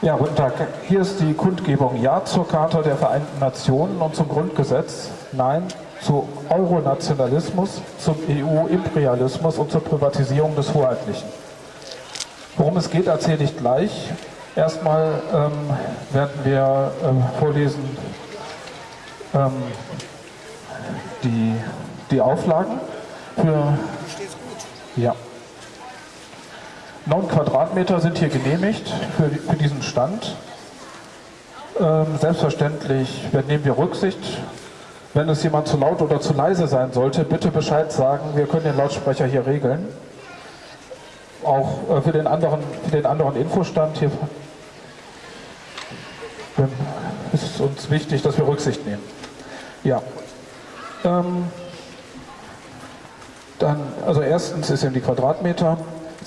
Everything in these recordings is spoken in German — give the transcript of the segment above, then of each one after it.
Ja, guten Tag. Hier ist die Kundgebung Ja zur Charta der Vereinten Nationen und zum Grundgesetz, Nein zu Euronationalismus, zum EU-Imperialismus und zur Privatisierung des Hoheitlichen. Worum es geht, erzähle ich gleich. Erstmal ähm, werden wir ähm, vorlesen ähm, die, die Auflagen für... Ja. 9 Quadratmeter sind hier genehmigt für, für diesen Stand. Ähm, selbstverständlich nehmen wir Rücksicht. Wenn es jemand zu laut oder zu leise sein sollte, bitte Bescheid sagen. Wir können den Lautsprecher hier regeln. Auch äh, für, den anderen, für den anderen Infostand hier ähm, ist es uns wichtig, dass wir Rücksicht nehmen. Ja. Ähm, dann, also erstens ist eben die Quadratmeter.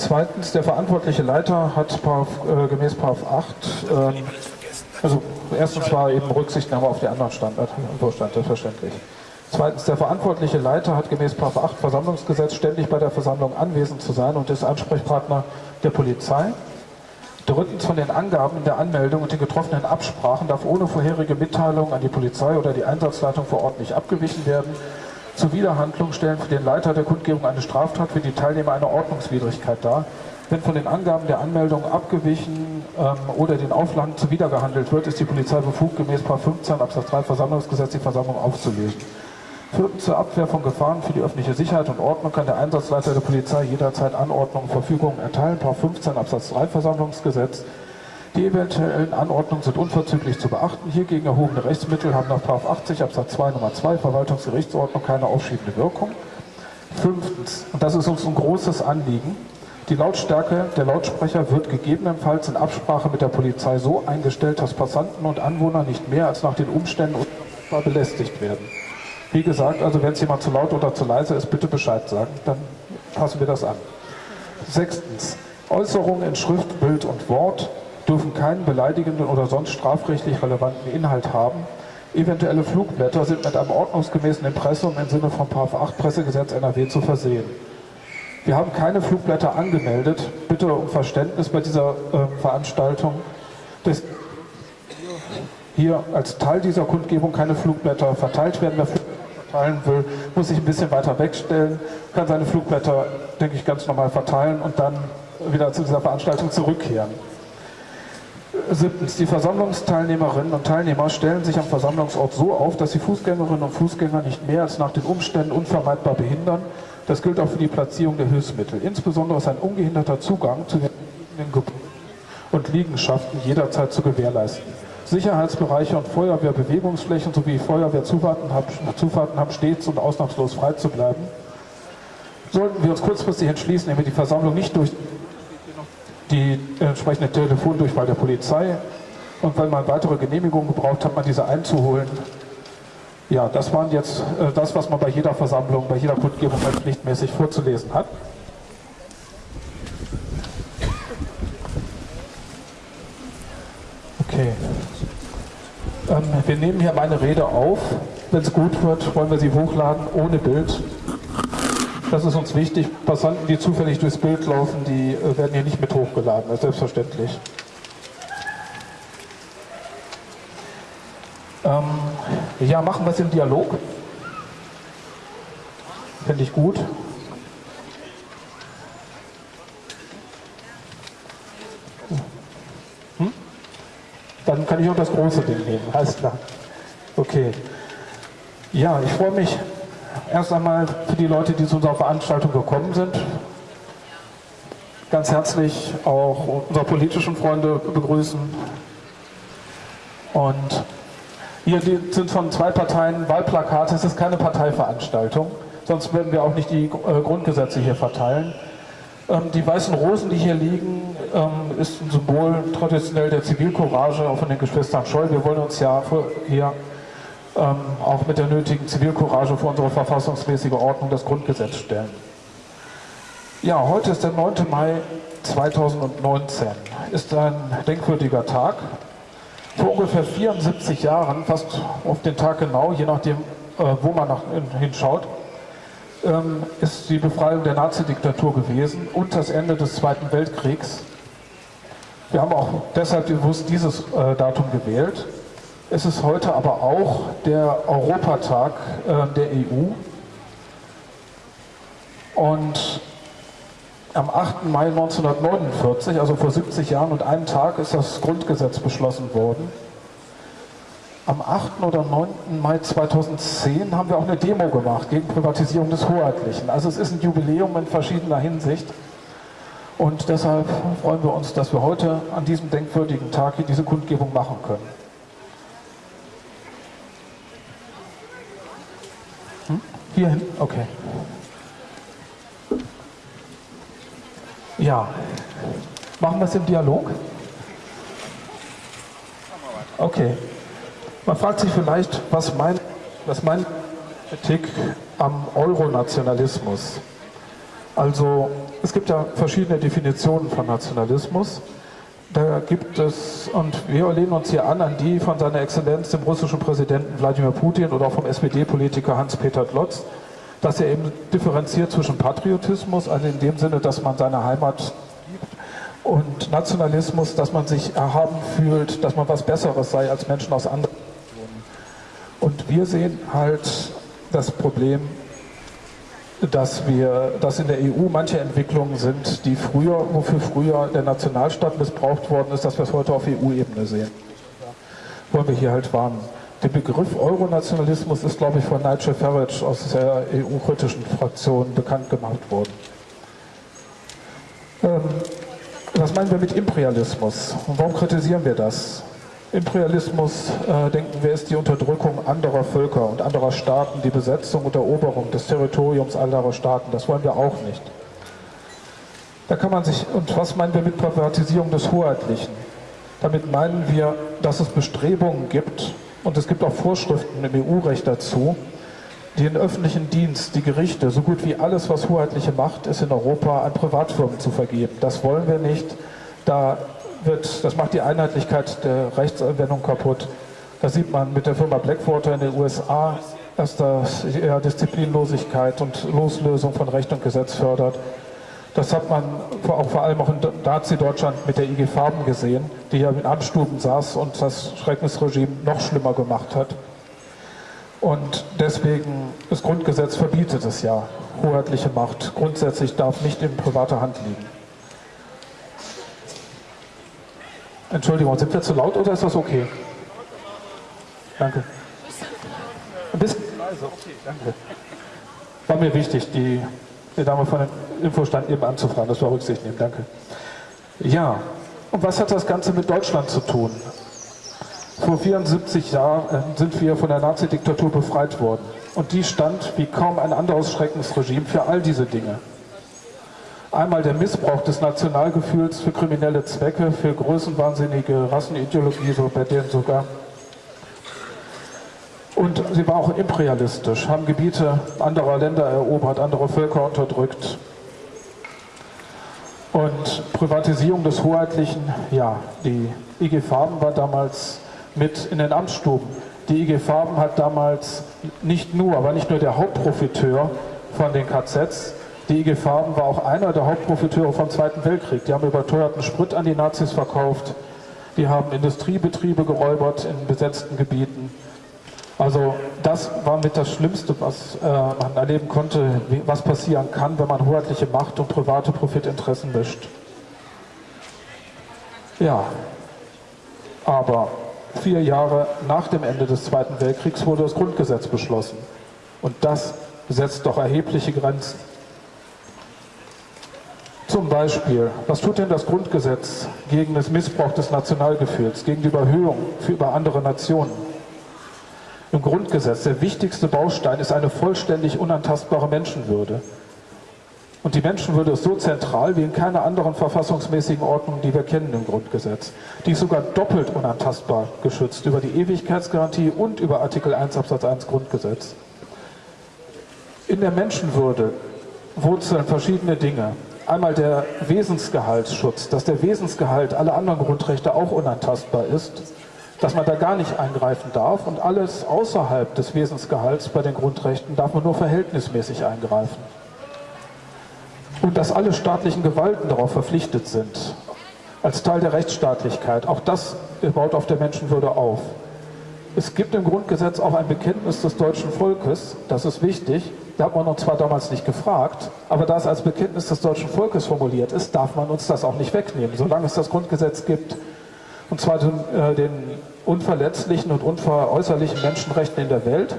Zweitens, der verantwortliche Leiter hat Paraf, äh, gemäß Paraf 8, ähm, also erstens war eben Rücksichtnahme auf die anderen Standard, Vorstand, selbstverständlich. Zweitens, der verantwortliche Leiter hat gemäß Paraf 8 Versammlungsgesetz ständig bei der Versammlung anwesend zu sein und ist Ansprechpartner der Polizei. Drittens, von den Angaben in der Anmeldung und den getroffenen Absprachen darf ohne vorherige Mitteilung an die Polizei oder die Einsatzleitung vor Ort nicht abgewichen werden. Zuwiderhandlung stellen für den Leiter der Kundgebung eine Straftat, für die Teilnehmer eine Ordnungswidrigkeit dar. Wenn von den Angaben der Anmeldung abgewichen ähm, oder den Auflagen zuwidergehandelt wird, ist die Polizei befugt, gemäß 15 Absatz 3 Versammlungsgesetz die Versammlung aufzulösen. Viertens, zur Abwehr von Gefahren für die öffentliche Sicherheit und Ordnung kann der Einsatzleiter der Polizei jederzeit Anordnungen Verfügungen erteilen. 15 Absatz 3 Versammlungsgesetz. Die eventuellen Anordnungen sind unverzüglich zu beachten. Hiergegen erhobene Rechtsmittel haben nach 80 Absatz 2 Nummer 2 Verwaltungsgerichtsordnung keine aufschiebende Wirkung. Fünftens, und das ist uns ein großes Anliegen, die Lautstärke der Lautsprecher wird gegebenenfalls in Absprache mit der Polizei so eingestellt, dass Passanten und Anwohner nicht mehr als nach den Umständen belästigt werden. Wie gesagt, also wenn es jemand zu laut oder zu leise ist, bitte Bescheid sagen, dann passen wir das an. Sechstens, Äußerungen in Schrift, Bild und Wort dürfen keinen beleidigenden oder sonst strafrechtlich relevanten Inhalt haben. Eventuelle Flugblätter sind mit einem ordnungsgemäßen Impressum im Sinne von 8 Pressegesetz NRW zu versehen. Wir haben keine Flugblätter angemeldet. Bitte um Verständnis bei dieser äh, Veranstaltung. Dass hier als Teil dieser Kundgebung keine Flugblätter verteilt werden. Wer Flugblätter verteilen will, muss sich ein bisschen weiter wegstellen, kann seine Flugblätter, denke ich, ganz normal verteilen und dann wieder zu dieser Veranstaltung zurückkehren. Siebtens, die Versammlungsteilnehmerinnen und Teilnehmer stellen sich am Versammlungsort so auf, dass sie Fußgängerinnen und Fußgänger nicht mehr als nach den Umständen unvermeidbar behindern. Das gilt auch für die Platzierung der Hilfsmittel. Insbesondere ist ein ungehinderter Zugang zu den Gebäuden und Liegenschaften jederzeit zu gewährleisten. Sicherheitsbereiche und Feuerwehrbewegungsflächen sowie Feuerwehrzufahrten haben stets und ausnahmslos frei zu bleiben. Sollten wir uns kurzfristig entschließen, wenn wir die Versammlung nicht durch die entsprechende Telefondurchwahl der Polizei. Und wenn man weitere Genehmigungen gebraucht hat, man diese einzuholen. Ja, das waren jetzt äh, das, was man bei jeder Versammlung, bei jeder Kundgebung pflichtmäßig vorzulesen hat. Okay. Ähm, wir nehmen hier meine Rede auf. Wenn es gut wird, wollen wir sie hochladen ohne Bild. Das ist uns wichtig. Passanten, die zufällig durchs Bild laufen, die äh, werden hier nicht mit hochgeladen, das ist selbstverständlich. Ähm, ja, machen wir es im Dialog. Finde ich gut. Hm? Dann kann ich auch das große Ding nehmen, alles klar. Okay. Ja, ich freue mich erst einmal für die Leute, die zu unserer Veranstaltung gekommen sind. Ganz herzlich auch unsere politischen Freunde begrüßen. Und hier sind von zwei Parteien Wahlplakate. Es ist keine Parteiveranstaltung, sonst würden wir auch nicht die äh, Grundgesetze hier verteilen. Ähm, die weißen Rosen, die hier liegen, ähm, ist ein Symbol traditionell der Zivilcourage, auch von den Geschwistern Scholl. Wir wollen uns ja hier ähm, auch mit der nötigen Zivilcourage für unsere verfassungsmäßige Ordnung das Grundgesetz stellen. Ja, heute ist der 9. Mai 2019. Ist ein denkwürdiger Tag. Vor ungefähr 74 Jahren, fast auf den Tag genau, je nachdem, äh, wo man nach, hinschaut, ähm, ist die Befreiung der Nazi-Diktatur gewesen und das Ende des Zweiten Weltkriegs. Wir haben auch deshalb bewusst dieses äh, Datum gewählt. Es ist heute aber auch der Europatag äh, der EU. Und am 8. Mai 1949, also vor 70 Jahren und einem Tag, ist das Grundgesetz beschlossen worden. Am 8. oder 9. Mai 2010 haben wir auch eine Demo gemacht gegen Privatisierung des Hoheitlichen. Also es ist ein Jubiläum in verschiedener Hinsicht. Und deshalb freuen wir uns, dass wir heute an diesem denkwürdigen Tag hier diese Kundgebung machen können. Hm? Hierhin? Okay. Ja. Machen wir es im Dialog? Okay. Man fragt sich vielleicht, was mein, was mein Kritik am Euronationalismus. Also es gibt ja verschiedene Definitionen von Nationalismus. Da gibt es, und wir lehnen uns hier an, an die von seiner Exzellenz, dem russischen Präsidenten Wladimir Putin oder auch vom SPD-Politiker Hans-Peter Glotz, dass er eben differenziert zwischen Patriotismus, also in dem Sinne, dass man seine Heimat liebt, und Nationalismus, dass man sich erhaben fühlt, dass man was Besseres sei als Menschen aus anderen Nationen. Und wir sehen halt das Problem, dass wir, dass in der EU manche Entwicklungen sind, die früher, wofür früher der Nationalstaat missbraucht worden ist, dass wir es heute auf EU-Ebene sehen. Wollen wir hier halt warnen. Der Begriff Euronationalismus ist, glaube ich, von Nigel Farage aus der EU-kritischen Fraktion bekannt gemacht worden. Ähm, was meinen wir mit Imperialismus? Und warum kritisieren wir das? Imperialismus, äh, denken wir, ist die Unterdrückung anderer Völker und anderer Staaten, die Besetzung und Eroberung des Territoriums anderer Staaten. Das wollen wir auch nicht. Da kann man sich, und was meinen wir mit Privatisierung des Hoheitlichen? Damit meinen wir, dass es Bestrebungen gibt, und es gibt auch Vorschriften im EU-Recht dazu, den öffentlichen Dienst, die Gerichte, so gut wie alles, was hoheitliche Macht ist in Europa, an Privatfirmen zu vergeben. Das wollen wir nicht. Da wird, das macht die Einheitlichkeit der Rechtsanwendung kaputt. Da sieht man mit der Firma Blackwater in den USA, dass das eher Disziplinlosigkeit und Loslösung von Recht und Gesetz fördert. Das hat man auch vor allem auch in Nazi-Deutschland mit der IG Farben gesehen, die ja in Amtsstuben saß und das Schreckensregime noch schlimmer gemacht hat. Und deswegen, das Grundgesetz verbietet es ja. Hoheitliche Macht grundsätzlich darf nicht in privater Hand liegen. Entschuldigung, sind wir zu laut oder ist das okay? Danke. Ein bisschen leise, okay, danke. War mir wichtig, die die Dame von dem Infostand eben anzufragen. Das war Rücksicht nehmen, danke. Ja, und was hat das Ganze mit Deutschland zu tun? Vor 74 Jahren äh, sind wir von der Nazi-Diktatur befreit worden. Und die stand wie kaum ein anderes Schreckensregime für all diese Dinge. Einmal der Missbrauch des Nationalgefühls für kriminelle Zwecke, für größenwahnsinnige Rassenideologie, so bei denen sogar und sie war auch imperialistisch, haben Gebiete anderer Länder erobert, andere Völker unterdrückt. Und Privatisierung des Hoheitlichen, ja, die IG Farben war damals mit in den Amtsstuben. Die IG Farben hat damals nicht nur, aber nicht nur der Hauptprofiteur von den KZs, die IG Farben war auch einer der Hauptprofiteure vom Zweiten Weltkrieg. Die haben überteuerten Sprit an die Nazis verkauft, die haben Industriebetriebe geräubert in besetzten Gebieten. Also das war mit das Schlimmste, was äh, man erleben konnte, wie, was passieren kann, wenn man hoheitliche Macht und private Profitinteressen mischt. Ja, aber vier Jahre nach dem Ende des Zweiten Weltkriegs wurde das Grundgesetz beschlossen. Und das setzt doch erhebliche Grenzen. Zum Beispiel, was tut denn das Grundgesetz gegen den Missbrauch des Nationalgefühls, gegen die Überhöhung über andere Nationen? im Grundgesetz, der wichtigste Baustein ist eine vollständig unantastbare Menschenwürde. Und die Menschenwürde ist so zentral wie in keiner anderen verfassungsmäßigen Ordnung, die wir kennen im Grundgesetz. Die ist sogar doppelt unantastbar geschützt über die Ewigkeitsgarantie und über Artikel 1 Absatz 1 Grundgesetz. In der Menschenwürde wurzeln verschiedene Dinge. Einmal der Wesensgehaltsschutz, dass der Wesensgehalt aller anderen Grundrechte auch unantastbar ist dass man da gar nicht eingreifen darf und alles außerhalb des Wesensgehalts bei den Grundrechten darf man nur verhältnismäßig eingreifen. Und dass alle staatlichen Gewalten darauf verpflichtet sind, als Teil der Rechtsstaatlichkeit. Auch das baut auf der Menschenwürde auf. Es gibt im Grundgesetz auch ein Bekenntnis des deutschen Volkes, das ist wichtig. Da hat man uns zwar damals nicht gefragt, aber da es als Bekenntnis des deutschen Volkes formuliert ist, darf man uns das auch nicht wegnehmen, solange es das Grundgesetz gibt. Und zwar den, äh, den unverletzlichen und unveräußerlichen Menschenrechten in der Welt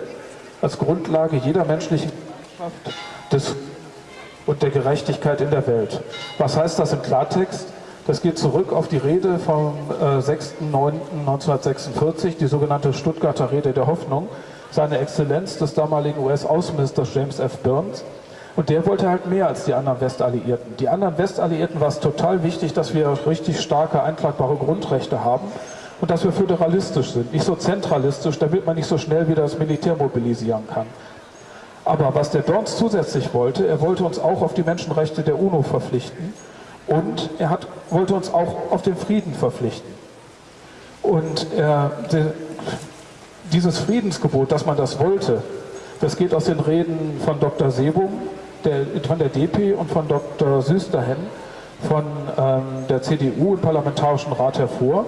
als Grundlage jeder menschlichen des, und der Gerechtigkeit in der Welt. Was heißt das im Klartext? Das geht zurück auf die Rede vom äh, 6.9.1946, die sogenannte Stuttgarter Rede der Hoffnung, seine Exzellenz des damaligen US-Außenministers James F. Burns. Und der wollte halt mehr als die anderen Westalliierten. Die anderen Westalliierten war es total wichtig, dass wir richtig starke, einklagbare Grundrechte haben und dass wir föderalistisch sind, nicht so zentralistisch, damit man nicht so schnell wieder das Militär mobilisieren kann. Aber was der Burns zusätzlich wollte, er wollte uns auch auf die Menschenrechte der UNO verpflichten und er hat, wollte uns auch auf den Frieden verpflichten. Und de, dieses Friedensgebot, dass man das wollte, das geht aus den Reden von Dr. Sebum, der, von der DP und von Dr. Süsterhen von ähm, der CDU im Parlamentarischen Rat hervor.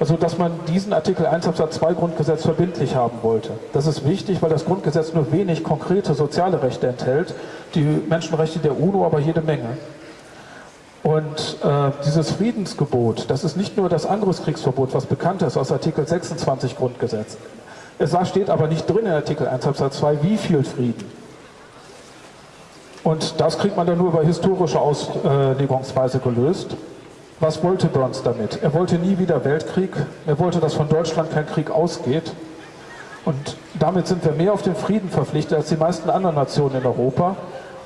Also, dass man diesen Artikel 1 Absatz 2 Grundgesetz verbindlich haben wollte. Das ist wichtig, weil das Grundgesetz nur wenig konkrete soziale Rechte enthält, die Menschenrechte der UNO aber jede Menge. Und äh, dieses Friedensgebot, das ist nicht nur das Angriffskriegsverbot, was bekannt ist aus Artikel 26 Grundgesetz. Es steht aber nicht drin in Artikel 1 Absatz 2, wie viel Frieden. Und das kriegt man dann nur über historische Auslegungsweise gelöst. Was wollte Burns damit? Er wollte nie wieder Weltkrieg. Er wollte, dass von Deutschland kein Krieg ausgeht. Und damit sind wir mehr auf den Frieden verpflichtet als die meisten anderen Nationen in Europa.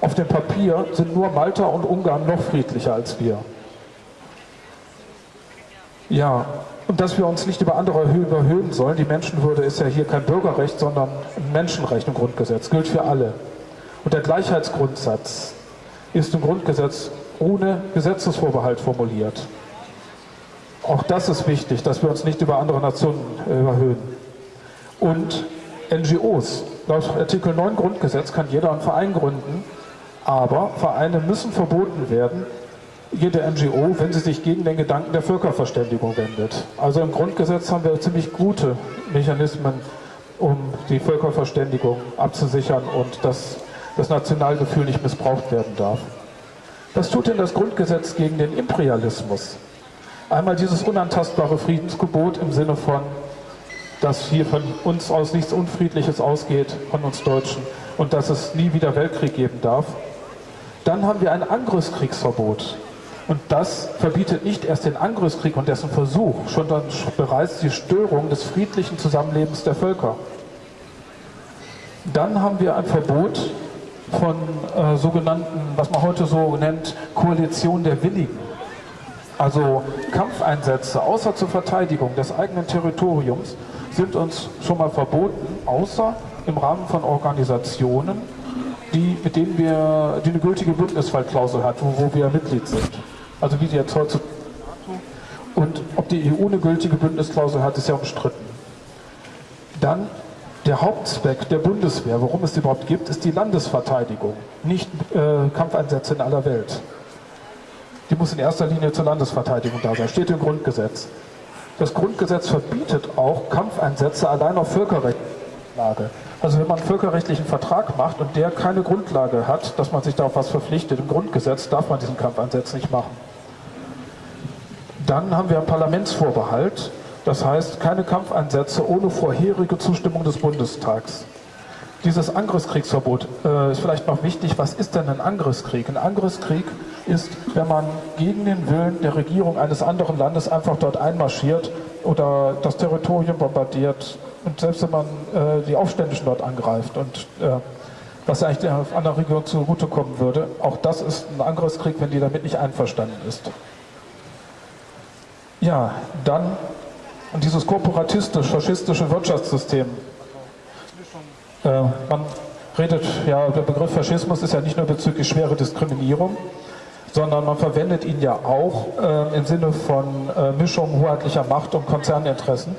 Auf dem Papier sind nur Malta und Ungarn noch friedlicher als wir. Ja, und dass wir uns nicht über andere überhöhen sollen. Die Menschenwürde ist ja hier kein Bürgerrecht, sondern ein Menschenrecht im Grundgesetz, gilt für alle. Und der Gleichheitsgrundsatz ist im Grundgesetz ohne Gesetzesvorbehalt formuliert. Auch das ist wichtig, dass wir uns nicht über andere Nationen überhöhen. Und NGOs. Laut Artikel 9 Grundgesetz kann jeder einen Verein gründen, aber Vereine müssen verboten werden, jede NGO, wenn sie sich gegen den Gedanken der Völkerverständigung wendet. Also im Grundgesetz haben wir ziemlich gute Mechanismen, um die Völkerverständigung abzusichern und dass das Nationalgefühl nicht missbraucht werden darf. Was tut denn das Grundgesetz gegen den Imperialismus? Einmal dieses unantastbare Friedensgebot im Sinne von, dass hier von uns aus nichts Unfriedliches ausgeht, von uns Deutschen, und dass es nie wieder Weltkrieg geben darf. Dann haben wir ein Angriffskriegsverbot. Und das verbietet nicht erst den Angriffskrieg und dessen Versuch, sondern bereits die Störung des friedlichen Zusammenlebens der Völker. Dann haben wir ein Verbot von äh, sogenannten, was man heute so nennt, Koalition der Willigen. Also Kampfeinsätze außer zur Verteidigung des eigenen Territoriums sind uns schon mal verboten, außer im Rahmen von Organisationen, die, mit denen wir, die eine gültige Bündnisfallklausel hat, wo, wo wir Mitglied sind. Also wie die jetzt heute und ob die EU eine gültige Bündnisklausel hat, ist ja umstritten. Dann der Hauptzweck der Bundeswehr, warum es die überhaupt gibt, ist die Landesverteidigung, nicht äh, Kampfeinsätze in aller Welt. Die muss in erster Linie zur Landesverteidigung da sein, steht im Grundgesetz. Das Grundgesetz verbietet auch Kampfeinsätze allein auf Völkerrechtslage. Also wenn man einen völkerrechtlichen Vertrag macht und der keine Grundlage hat, dass man sich darauf was verpflichtet, im Grundgesetz darf man diesen Kampfeinsatz nicht machen. Dann haben wir einen Parlamentsvorbehalt, das heißt keine Kampfeinsätze ohne vorherige Zustimmung des Bundestags. Dieses Angriffskriegsverbot äh, ist vielleicht noch wichtig. Was ist denn ein Angriffskrieg? Ein Angriffskrieg ist, wenn man gegen den Willen der Regierung eines anderen Landes einfach dort einmarschiert oder das Territorium bombardiert und selbst wenn man äh, die Aufständischen dort angreift und äh, was eigentlich der anderen Region zugutekommen würde, auch das ist ein Angriffskrieg, wenn die damit nicht einverstanden ist. Ja, dann dieses korporatistisch-faschistische Wirtschaftssystem. Äh, man redet, ja, der Begriff Faschismus ist ja nicht nur bezüglich schwere Diskriminierung, sondern man verwendet ihn ja auch äh, im Sinne von äh, Mischung hoheitlicher Macht und Konzerninteressen.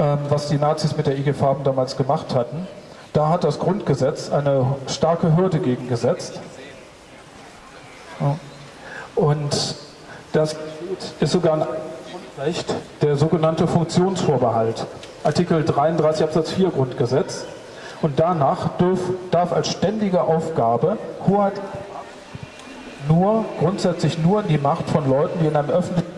Ähm, was die Nazis mit der IG Farben damals gemacht hatten. Da hat das Grundgesetz eine starke Hürde gegen gesetzt. Und das ist sogar ein Recht der sogenannte Funktionsvorbehalt. Artikel 33 Absatz 4 Grundgesetz. Und danach darf, darf als ständige Aufgabe Hoheit nur, grundsätzlich nur die Macht von Leuten, die in einem öffentlichen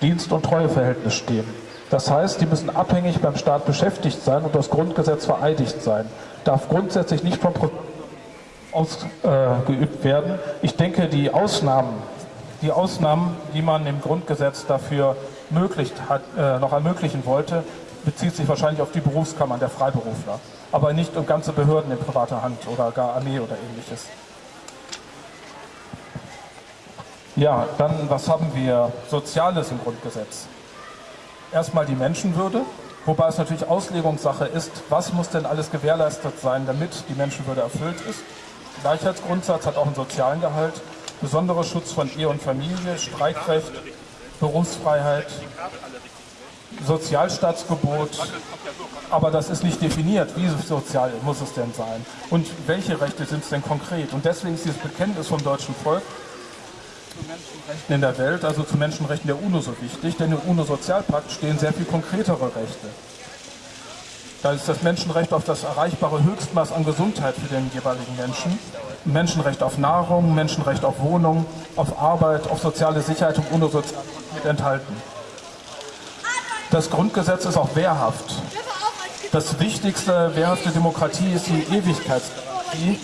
Dienst- und Treueverhältnis stehen. Das heißt, die müssen abhängig beim Staat beschäftigt sein und das Grundgesetz vereidigt sein. Darf grundsätzlich nicht vom ausgeübt äh, werden. Ich denke, die Ausnahmen, die Ausnahmen, die man im Grundgesetz dafür möglich hat, äh, noch ermöglichen wollte, bezieht sich wahrscheinlich auf die Berufskammern der Freiberufler, aber nicht um ganze Behörden in privater Hand oder gar Armee oder ähnliches. Ja, dann was haben wir Soziales im Grundgesetz? Erstmal die Menschenwürde, wobei es natürlich Auslegungssache ist, was muss denn alles gewährleistet sein, damit die Menschenwürde erfüllt ist. Gleichheitsgrundsatz hat auch einen sozialen Gehalt, besonderer Schutz von Ehe und Familie, Streikrecht, Berufsfreiheit, Sozialstaatsgebot, aber das ist nicht definiert, wie sozial muss es denn sein und welche Rechte sind es denn konkret. Und deswegen ist dieses Bekenntnis vom deutschen Volk zu Menschenrechten in der Welt, also zu Menschenrechten der UNO so wichtig, denn im UNO-Sozialpakt stehen sehr viel konkretere Rechte. Da ist das Menschenrecht auf das erreichbare Höchstmaß an Gesundheit für den jeweiligen Menschen, Menschenrecht auf Nahrung, Menschenrecht auf Wohnung, auf Arbeit, auf soziale Sicherheit und UNO-Sozial mit enthalten. Das Grundgesetz ist auch wehrhaft. Das wichtigste wehrhafte Demokratie ist die Ewigkeitsgarantie.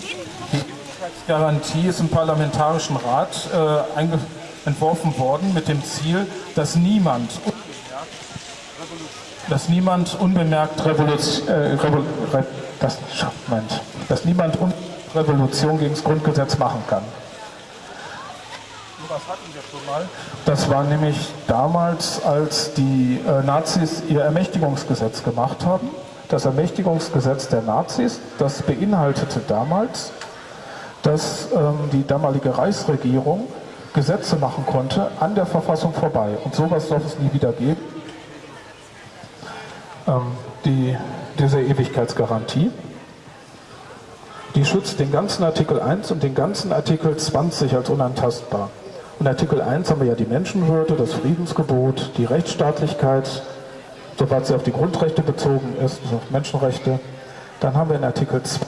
Garantie ist im Parlamentarischen Rat äh, entworfen worden mit dem Ziel, dass niemand, dass niemand unbemerkt Revolution, äh, dass niemand Revolution gegen das Grundgesetz machen kann. Was hatten wir schon mal? Das war nämlich damals, als die äh, Nazis ihr Ermächtigungsgesetz gemacht haben. Das Ermächtigungsgesetz der Nazis, das beinhaltete damals dass ähm, die damalige Reichsregierung Gesetze machen konnte an der Verfassung vorbei. Und sowas darf es nie wieder geben. Ähm, die, diese Ewigkeitsgarantie, die schützt den ganzen Artikel 1 und den ganzen Artikel 20 als unantastbar. Und Artikel 1 haben wir ja die Menschenwürde, das Friedensgebot, die Rechtsstaatlichkeit, soweit sie auf die Grundrechte bezogen ist, also auf Menschenrechte. Dann haben wir in Artikel 2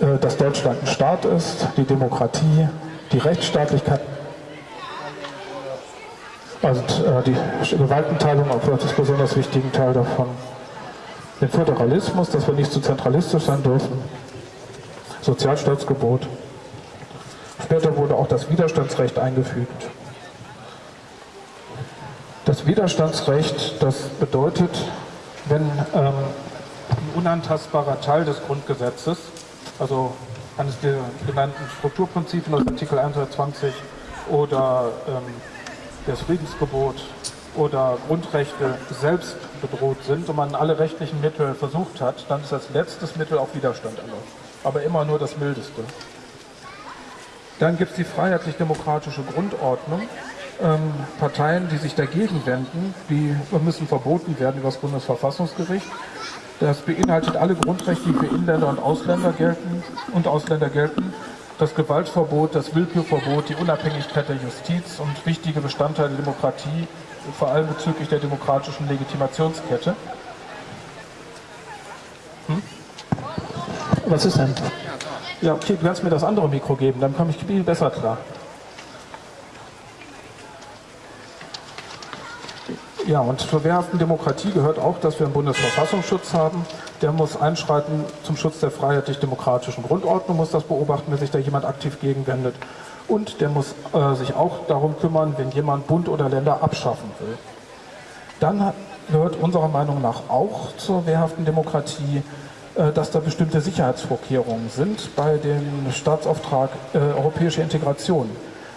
äh, dass Deutschland ein Staat ist, die Demokratie, die Rechtsstaatlichkeit, also die Gewaltenteilung, auch das besonders wichtigen Teil davon, den Föderalismus, dass wir nicht zu zentralistisch sein dürfen, Sozialstaatsgebot. Später wurde auch das Widerstandsrecht eingefügt. Das Widerstandsrecht, das bedeutet, wenn ähm, ein unantastbarer Teil des Grundgesetzes also eines der genannten Strukturprinzipien aus Artikel 120 oder ähm, das Friedensgebot oder Grundrechte selbst bedroht sind und man alle rechtlichen Mittel versucht hat, dann ist das letztes Mittel auch Widerstand erlaubt. Aber immer nur das mildeste. Dann gibt es die freiheitlich-demokratische Grundordnung. Ähm, Parteien, die sich dagegen wenden, die müssen verboten werden über das Bundesverfassungsgericht. Das beinhaltet alle Grundrechte, die für Inländer und Ausländer gelten und Ausländer gelten. Das Gewaltverbot, das Willkürverbot, die Unabhängigkeit der Justiz und wichtige Bestandteile der Demokratie, vor allem bezüglich der demokratischen Legitimationskette. Hm? Was ist denn? Ja, okay, du kannst mir das andere Mikro geben, dann komme ich viel besser klar. Ja, und zur wehrhaften Demokratie gehört auch, dass wir einen Bundesverfassungsschutz haben. Der muss einschreiten zum Schutz der freiheitlich-demokratischen Grundordnung, muss das beobachten, wenn sich da jemand aktiv gegenwendet. Und der muss äh, sich auch darum kümmern, wenn jemand Bund oder Länder abschaffen will. Dann gehört unserer Meinung nach auch zur wehrhaften Demokratie, äh, dass da bestimmte Sicherheitsvorkehrungen sind bei dem Staatsauftrag äh, europäische Integration.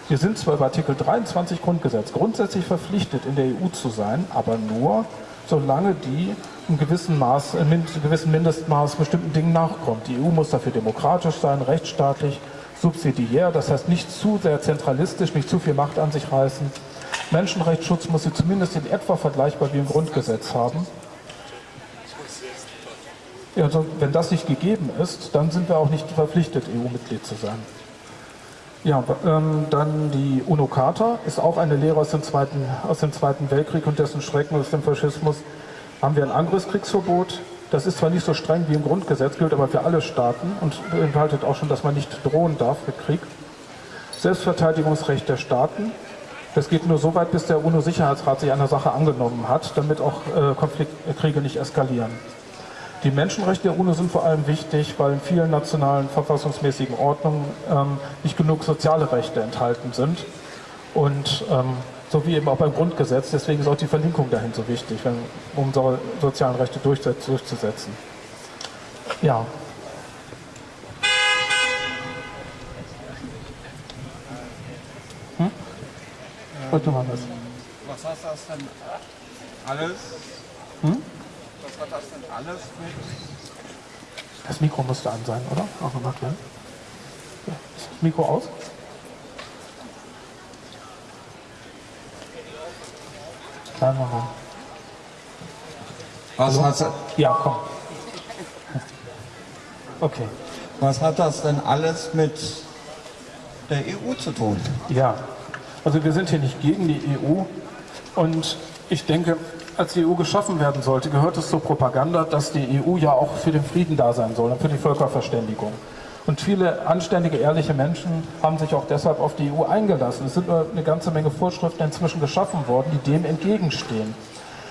Wir sind zwar über Artikel 23 Grundgesetz grundsätzlich verpflichtet, in der EU zu sein, aber nur, solange die im gewissen Maß, in einem gewissen Mindestmaß bestimmten Dingen nachkommt. Die EU muss dafür demokratisch sein, rechtsstaatlich, subsidiär, das heißt nicht zu sehr zentralistisch, nicht zu viel Macht an sich reißen. Menschenrechtsschutz muss sie zumindest in etwa vergleichbar wie im Grundgesetz haben. Ja, also wenn das nicht gegeben ist, dann sind wir auch nicht verpflichtet, EU-Mitglied zu sein. Ja, ähm, dann die UNO-Charta ist auch eine Lehre aus dem, Zweiten, aus dem Zweiten Weltkrieg und dessen Schrecken aus dem Faschismus. Haben wir ein Angriffskriegsverbot. Das ist zwar nicht so streng wie im Grundgesetz, gilt aber für alle Staaten und beinhaltet auch schon, dass man nicht drohen darf mit Krieg. Selbstverteidigungsrecht der Staaten. Das geht nur so weit, bis der UNO-Sicherheitsrat sich einer Sache angenommen hat, damit auch äh, Konfliktkriege nicht eskalieren. Die Menschenrechte der UNO sind vor allem wichtig, weil in vielen nationalen verfassungsmäßigen Ordnungen ähm, nicht genug soziale Rechte enthalten sind. Und ähm, so wie eben auch beim Grundgesetz, deswegen ist auch die Verlinkung dahin so wichtig, um unsere sozialen Rechte durchzusetzen. Ja. Hm? Was hat das denn alles? Hm? Was hat das denn alles mit? Das Mikro musste an sein, oder? Auch nochmal klären. Ist das Mikro aus? Kleinen Moment. Was hat, Ja, komm. Okay. was hat das denn alles mit der EU zu tun? Ja, also wir sind hier nicht gegen die EU und ich denke, als die EU geschaffen werden sollte, gehört es zur Propaganda, dass die EU ja auch für den Frieden da sein soll und für die Völkerverständigung. Und viele anständige, ehrliche Menschen haben sich auch deshalb auf die EU eingelassen. Es sind nur eine ganze Menge Vorschriften inzwischen geschaffen worden, die dem entgegenstehen.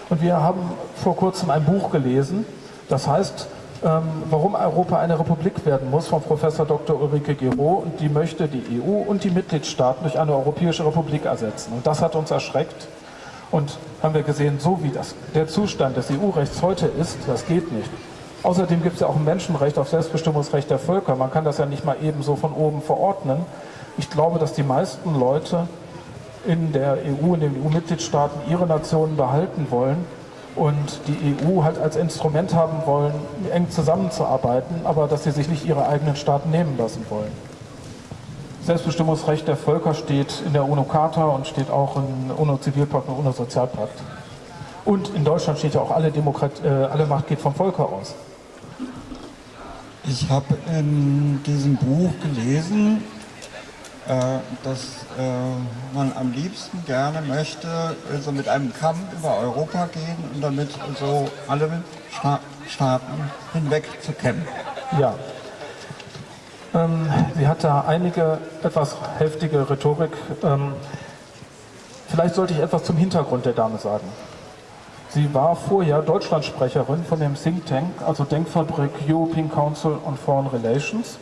Und wir haben vor kurzem ein Buch gelesen, das heißt, ähm, warum Europa eine Republik werden muss, von Professor Dr. Ulrike Gero. Und die möchte die EU und die Mitgliedstaaten durch eine europäische Republik ersetzen. Und das hat uns erschreckt. Und haben wir gesehen, so wie das, der Zustand des EU-Rechts heute ist, das geht nicht. Außerdem gibt es ja auch ein Menschenrecht auf Selbstbestimmungsrecht der Völker. Man kann das ja nicht mal eben so von oben verordnen. Ich glaube, dass die meisten Leute in der EU, in den EU-Mitgliedstaaten ihre Nationen behalten wollen und die EU halt als Instrument haben wollen, eng zusammenzuarbeiten, aber dass sie sich nicht ihre eigenen Staaten nehmen lassen wollen. Selbstbestimmungsrecht der Völker steht in der UNO-Charta und steht auch im UNO-Zivilpakt und UNO-Sozialpakt. Und in Deutschland steht ja auch, alle, Demokrat äh, alle Macht geht vom Volke aus. Ich habe in diesem Buch gelesen, äh, dass äh, man am liebsten gerne möchte, also mit einem Kamm über Europa gehen und damit so alle Sta Staaten hinweg zu kämmen. Ja. Ähm, sie hat da einige etwas heftige Rhetorik. Ähm, vielleicht sollte ich etwas zum Hintergrund der Dame sagen. Sie war vorher Deutschlandsprecherin von dem Think Tank, also Denkfabrik European Council on Foreign Relations,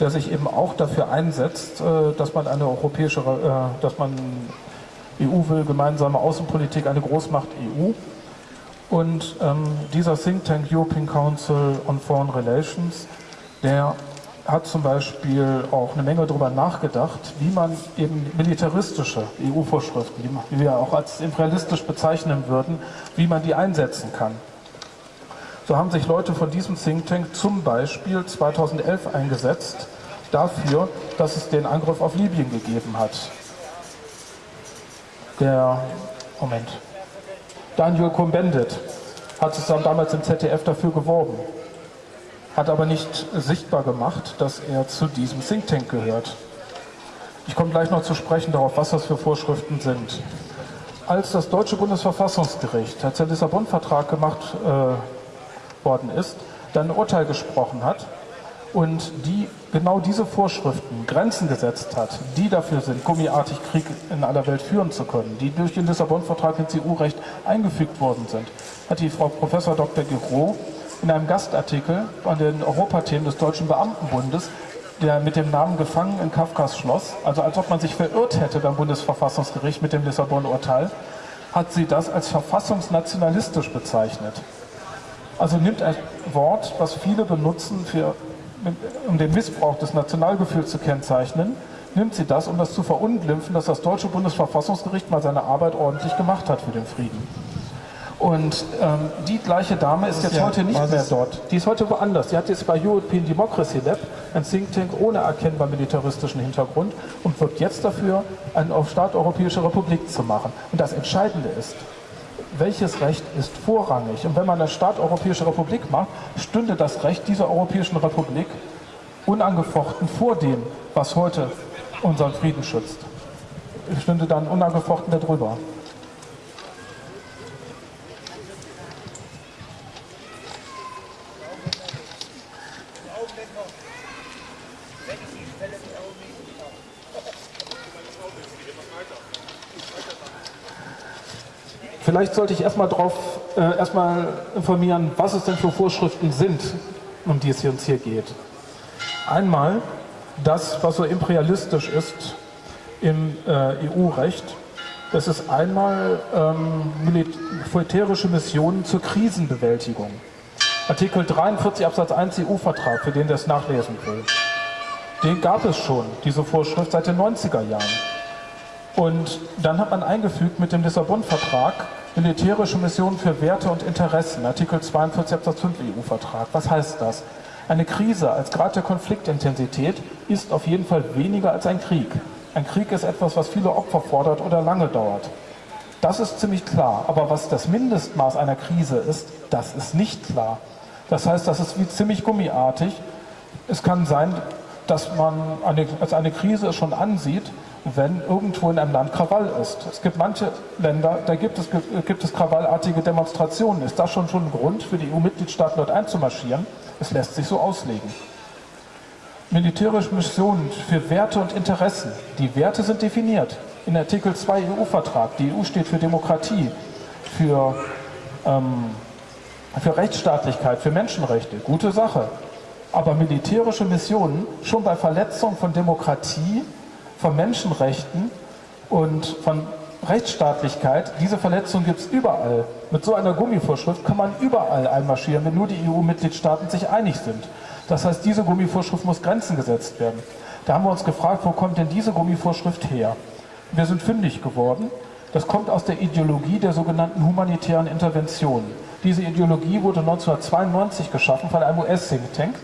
der sich eben auch dafür einsetzt, äh, dass man eine europäische, äh, dass man EU will, gemeinsame Außenpolitik, eine Großmacht EU. Und ähm, dieser Think Tank European Council on Foreign Relations, der hat zum Beispiel auch eine Menge darüber nachgedacht, wie man eben militaristische EU-Vorschriften, die wir auch als imperialistisch bezeichnen würden, wie man die einsetzen kann. So haben sich Leute von diesem Think Tank zum Beispiel 2011 eingesetzt dafür, dass es den Angriff auf Libyen gegeben hat. Der, Moment, Daniel Cohn-Bendit hat dann damals im ZDF dafür geworben hat aber nicht sichtbar gemacht, dass er zu diesem Think Tank gehört. Ich komme gleich noch zu sprechen darauf, was das für Vorschriften sind. Als das deutsche Bundesverfassungsgericht, als der Lissabon-Vertrag gemacht äh, worden ist, dann ein Urteil gesprochen hat und die genau diese Vorschriften, Grenzen gesetzt hat, die dafür sind, gummiartig Krieg in aller Welt führen zu können, die durch den Lissabon-Vertrag ins EU-Recht eingefügt worden sind, hat die Frau Professor Dr. Giro in einem Gastartikel an den Europathemen des Deutschen Beamtenbundes, der mit dem Namen Gefangen in Kafkas Schloss, also als ob man sich verirrt hätte beim Bundesverfassungsgericht mit dem Lissabon-Urteil, hat sie das als verfassungsnationalistisch bezeichnet. Also nimmt ein Wort, was viele benutzen, für, um den Missbrauch des Nationalgefühls zu kennzeichnen, nimmt sie das, um das zu verunglimpfen, dass das deutsche Bundesverfassungsgericht mal seine Arbeit ordentlich gemacht hat für den Frieden. Und ähm, die gleiche Dame ist jetzt ja, heute nicht mehr dort. Die ist heute woanders. Die hat jetzt bei European Democracy Lab ein Think Tank ohne erkennbar militaristischen Hintergrund und wirkt jetzt dafür, einen auf Staat Europäische Republik zu machen. Und das Entscheidende ist, welches Recht ist vorrangig? Und wenn man eine Staat Europäische Republik macht, stünde das Recht dieser Europäischen Republik unangefochten vor dem, was heute unseren Frieden schützt. Stünde dann unangefochten darüber. Vielleicht sollte ich erstmal darauf äh, erstmal informieren, was es denn für Vorschriften sind, um die es uns hier geht. Einmal das, was so imperialistisch ist im äh, EU-Recht. Das ist einmal ähm, militärische Missionen zur Krisenbewältigung. Artikel 43 Absatz 1 EU-Vertrag, für den das nachlesen will. Den gab es schon, diese Vorschrift, seit den 90er Jahren. Und dann hat man eingefügt mit dem Lissabon-Vertrag militärische Missionen für Werte und Interessen, Artikel 42 Absatz 5 EU-Vertrag. Was heißt das? Eine Krise als Grad der Konfliktintensität ist auf jeden Fall weniger als ein Krieg. Ein Krieg ist etwas, was viele Opfer fordert oder lange dauert. Das ist ziemlich klar. Aber was das Mindestmaß einer Krise ist, das ist nicht klar. Das heißt, das ist wie ziemlich gummiartig. Es kann sein, dass man eine, als eine Krise schon ansieht, wenn irgendwo in einem Land Krawall ist. Es gibt manche Länder, da gibt es, gibt es krawallartige Demonstrationen. Ist das schon, schon ein Grund für die EU-Mitgliedstaaten dort einzumarschieren? Es lässt sich so auslegen. Militärische Missionen für Werte und Interessen. Die Werte sind definiert in Artikel 2 EU-Vertrag. Die EU steht für Demokratie, für, ähm, für Rechtsstaatlichkeit, für Menschenrechte. Gute Sache. Aber militärische Missionen schon bei Verletzung von Demokratie, von Menschenrechten und von Rechtsstaatlichkeit, diese Verletzung gibt es überall. Mit so einer Gummivorschrift kann man überall einmarschieren, wenn nur die EU-Mitgliedstaaten sich einig sind. Das heißt, diese Gummivorschrift muss Grenzen gesetzt werden. Da haben wir uns gefragt, wo kommt denn diese Gummivorschrift her? Wir sind fündig geworden. Das kommt aus der Ideologie der sogenannten humanitären Intervention. Diese Ideologie wurde 1992 geschaffen von einem US-Think Tank,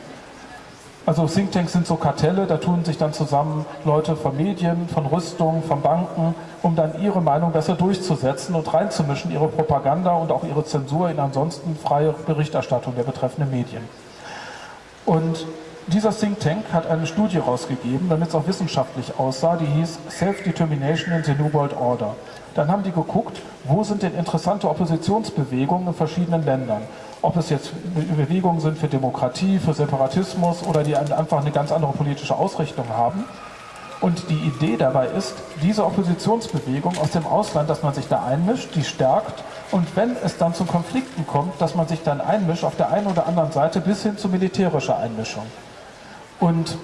also Thinktanks sind so Kartelle, da tun sich dann zusammen Leute von Medien, von Rüstung, von Banken, um dann ihre Meinung besser durchzusetzen und reinzumischen, ihre Propaganda und auch ihre Zensur in ansonsten freie Berichterstattung der betreffenden Medien. Und dieser Think Tank hat eine Studie rausgegeben, damit es auch wissenschaftlich aussah, die hieß Self-Determination in the New World Order. Dann haben die geguckt, wo sind denn interessante Oppositionsbewegungen in verschiedenen Ländern ob es jetzt Bewegungen sind für Demokratie, für Separatismus oder die einfach eine ganz andere politische Ausrichtung haben. Und die Idee dabei ist, diese Oppositionsbewegung aus dem Ausland, dass man sich da einmischt, die stärkt und wenn es dann zu Konflikten kommt, dass man sich dann einmischt auf der einen oder anderen Seite bis hin zu militärischer Einmischung. Und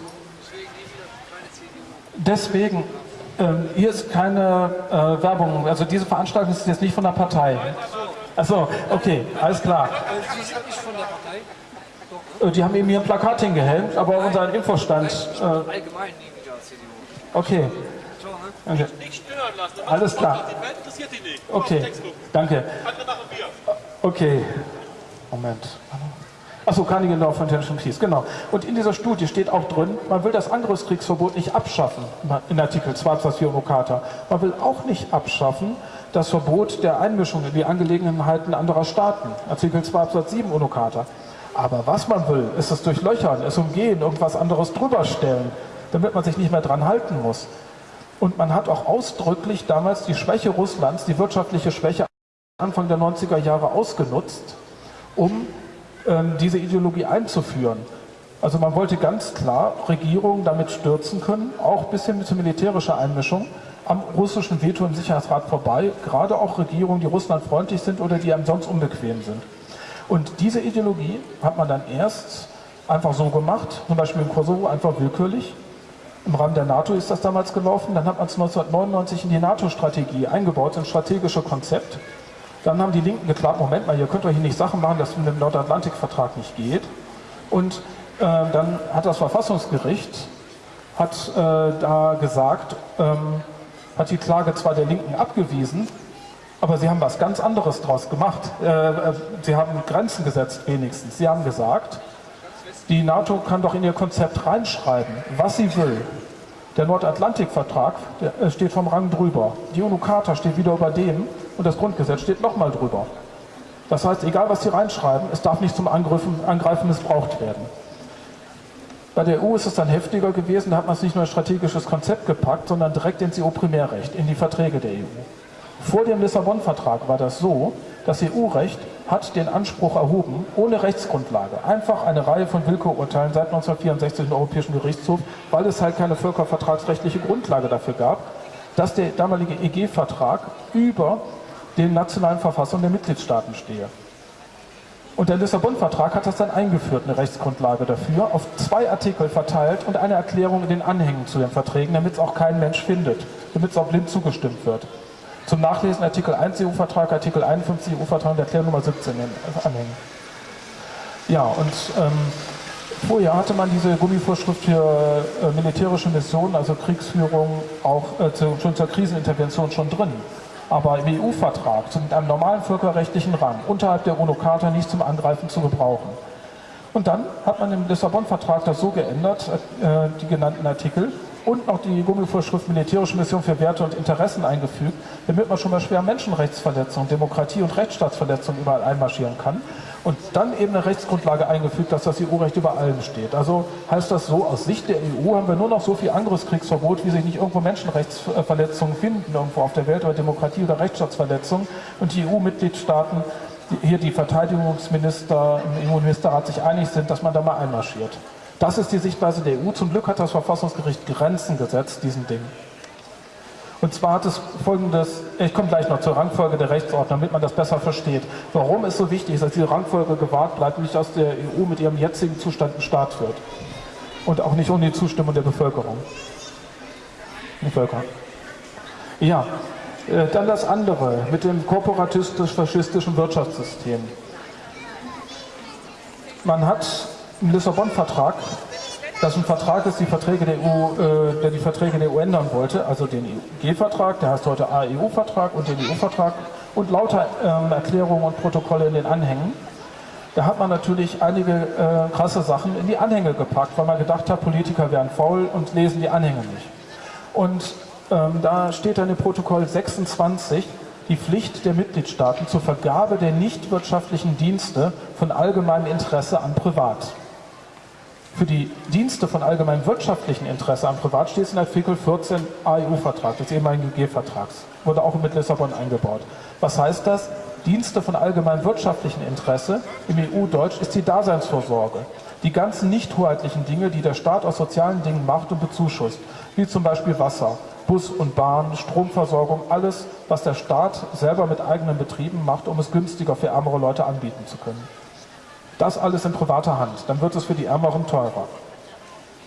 deswegen, ähm, hier ist keine äh, Werbung, also diese Veranstaltung ist jetzt nicht von der Partei. Achso, okay, alles klar. Sie sind nicht von der Partei? Die haben eben hier ein Plakat hingehängt, aber Nein. unseren Infostand. Äh, allgemein neben der CDU. Okay. Ne? okay. Alles klar. Okay, danke. Okay. Moment. Achso, Carnegie Law for International Peace, genau. Und in dieser Studie steht auch drin, man will das Angriffskriegsverbot nicht abschaffen, in Artikel 2 Absatz 4 Charta. Man will auch nicht abschaffen, das Verbot der Einmischung in die Angelegenheiten anderer Staaten, Artikel 2 Absatz 7 UNO-Charta. Aber was man will, ist es durchlöchern, es umgehen, irgendwas anderes drüber stellen, damit man sich nicht mehr dran halten muss. Und man hat auch ausdrücklich damals die Schwäche Russlands, die wirtschaftliche Schwäche Anfang der 90er Jahre ausgenutzt, um ähm, diese Ideologie einzuführen. Also man wollte ganz klar Regierungen damit stürzen können, auch bis hin zu militärischer Einmischung am russischen Veto im Sicherheitsrat vorbei, gerade auch Regierungen, die Russland freundlich sind oder die einem sonst unbequem sind. Und diese Ideologie hat man dann erst einfach so gemacht, zum Beispiel in Kosovo einfach willkürlich. Im Rahmen der NATO ist das damals gelaufen. Dann hat man es 1999 in die NATO-Strategie eingebaut, ins strategische Konzept. Dann haben die Linken geklagt, Moment mal, ihr könnt doch hier nicht Sachen machen, das mit dem Nordatlantikvertrag nicht geht. Und äh, dann hat das Verfassungsgericht hat äh, da gesagt, ähm, hat die Klage zwar der Linken abgewiesen, aber sie haben was ganz anderes daraus gemacht. Äh, äh, sie haben Grenzen gesetzt wenigstens. Sie haben gesagt, die NATO kann doch in ihr Konzept reinschreiben, was sie will. Der Nordatlantikvertrag äh, steht vom Rang drüber. Die UNO-Charta steht wieder über dem und das Grundgesetz steht nochmal drüber. Das heißt, egal was sie reinschreiben, es darf nicht zum Angreifen missbraucht werden. Bei der EU ist es dann heftiger gewesen, da hat man es nicht nur ein strategisches Konzept gepackt, sondern direkt ins EU-Primärrecht, in die Verträge der EU. Vor dem Lissabon-Vertrag war das so, das EU-Recht hat den Anspruch erhoben, ohne Rechtsgrundlage, einfach eine Reihe von Willkürurteilen seit 1964 im Europäischen Gerichtshof, weil es halt keine völkervertragsrechtliche Grundlage dafür gab, dass der damalige EG-Vertrag über den nationalen Verfassungen der Mitgliedstaaten stehe. Und der Lissabon-Vertrag hat das dann eingeführt, eine Rechtsgrundlage dafür, auf zwei Artikel verteilt und eine Erklärung in den Anhängen zu den Verträgen, damit es auch kein Mensch findet, damit es auch blind zugestimmt wird. Zum Nachlesen Artikel 1 EU-Vertrag, Artikel 51 EU-Vertrag und Erklärung Nummer 17 in den Anhängen. Ja, und ähm, vorher hatte man diese Gummivorschrift für äh, militärische Missionen, also Kriegsführung, auch äh, zu, schon zur Krisenintervention schon drin aber im EU-Vertrag mit einem normalen völkerrechtlichen Rang unterhalb der UNO-Charta nicht zum Angreifen zu gebrauchen. Und dann hat man im Lissabon-Vertrag das so geändert, äh, die genannten Artikel, und noch die Gummivorschrift militärische Mission für Werte und Interessen eingefügt, damit man schon mal schwer Menschenrechtsverletzungen, Demokratie- und Rechtsstaatsverletzungen überall einmarschieren kann. Und dann eben eine Rechtsgrundlage eingefügt, dass das EU-Recht über allem steht. Also heißt das so, aus Sicht der EU haben wir nur noch so viel Angriffskriegsverbot, wie sich nicht irgendwo Menschenrechtsverletzungen finden, irgendwo auf der Welt, oder Demokratie- oder Rechtsstaatsverletzungen. Und die EU-Mitgliedstaaten, hier die Verteidigungsminister im EU-Ministerrat sich einig sind, dass man da mal einmarschiert. Das ist die Sichtweise der EU. Zum Glück hat das Verfassungsgericht Grenzen gesetzt, diesen Ding. Und zwar hat es folgendes, ich komme gleich noch zur Rangfolge der Rechtsordnung, damit man das besser versteht. Warum es so wichtig ist, dass diese Rangfolge gewahrt bleibt und nicht aus der EU mit ihrem jetzigen Zustand ein Staat wird. Und auch nicht ohne die Zustimmung der Bevölkerung. Die. Ja, äh, dann das andere mit dem korporatistisch-faschistischen Wirtschaftssystem. Man hat im Lissabon-Vertrag, das ein Vertrag ist, die Verträge der EU, äh, der die Verträge der EU ändern wollte, also den EG-Vertrag, der heißt heute AEU-Vertrag und den EU-Vertrag und lauter ähm, Erklärungen und Protokolle in den Anhängen. Da hat man natürlich einige äh, krasse Sachen in die Anhänge gepackt, weil man gedacht hat, Politiker wären faul und lesen die Anhänge nicht. Und ähm, da steht dann im Protokoll 26, die Pflicht der Mitgliedstaaten zur Vergabe der nichtwirtschaftlichen Dienste von allgemeinem Interesse an Privat. Für die Dienste von allgemeinem wirtschaftlichen Interesse am Privat steht in Artikel 14 AEU-Vertrag, des ehemaligen G-Vertrags. Wurde auch mit Lissabon eingebaut. Was heißt das? Dienste von allgemeinem wirtschaftlichen Interesse im EU-Deutsch ist die Daseinsvorsorge. Die ganzen nicht hoheitlichen Dinge, die der Staat aus sozialen Dingen macht und bezuschusst, wie zum Beispiel Wasser, Bus und Bahn, Stromversorgung, alles, was der Staat selber mit eigenen Betrieben macht, um es günstiger für ärmere Leute anbieten zu können. Das alles in privater Hand, dann wird es für die Ärmeren teurer.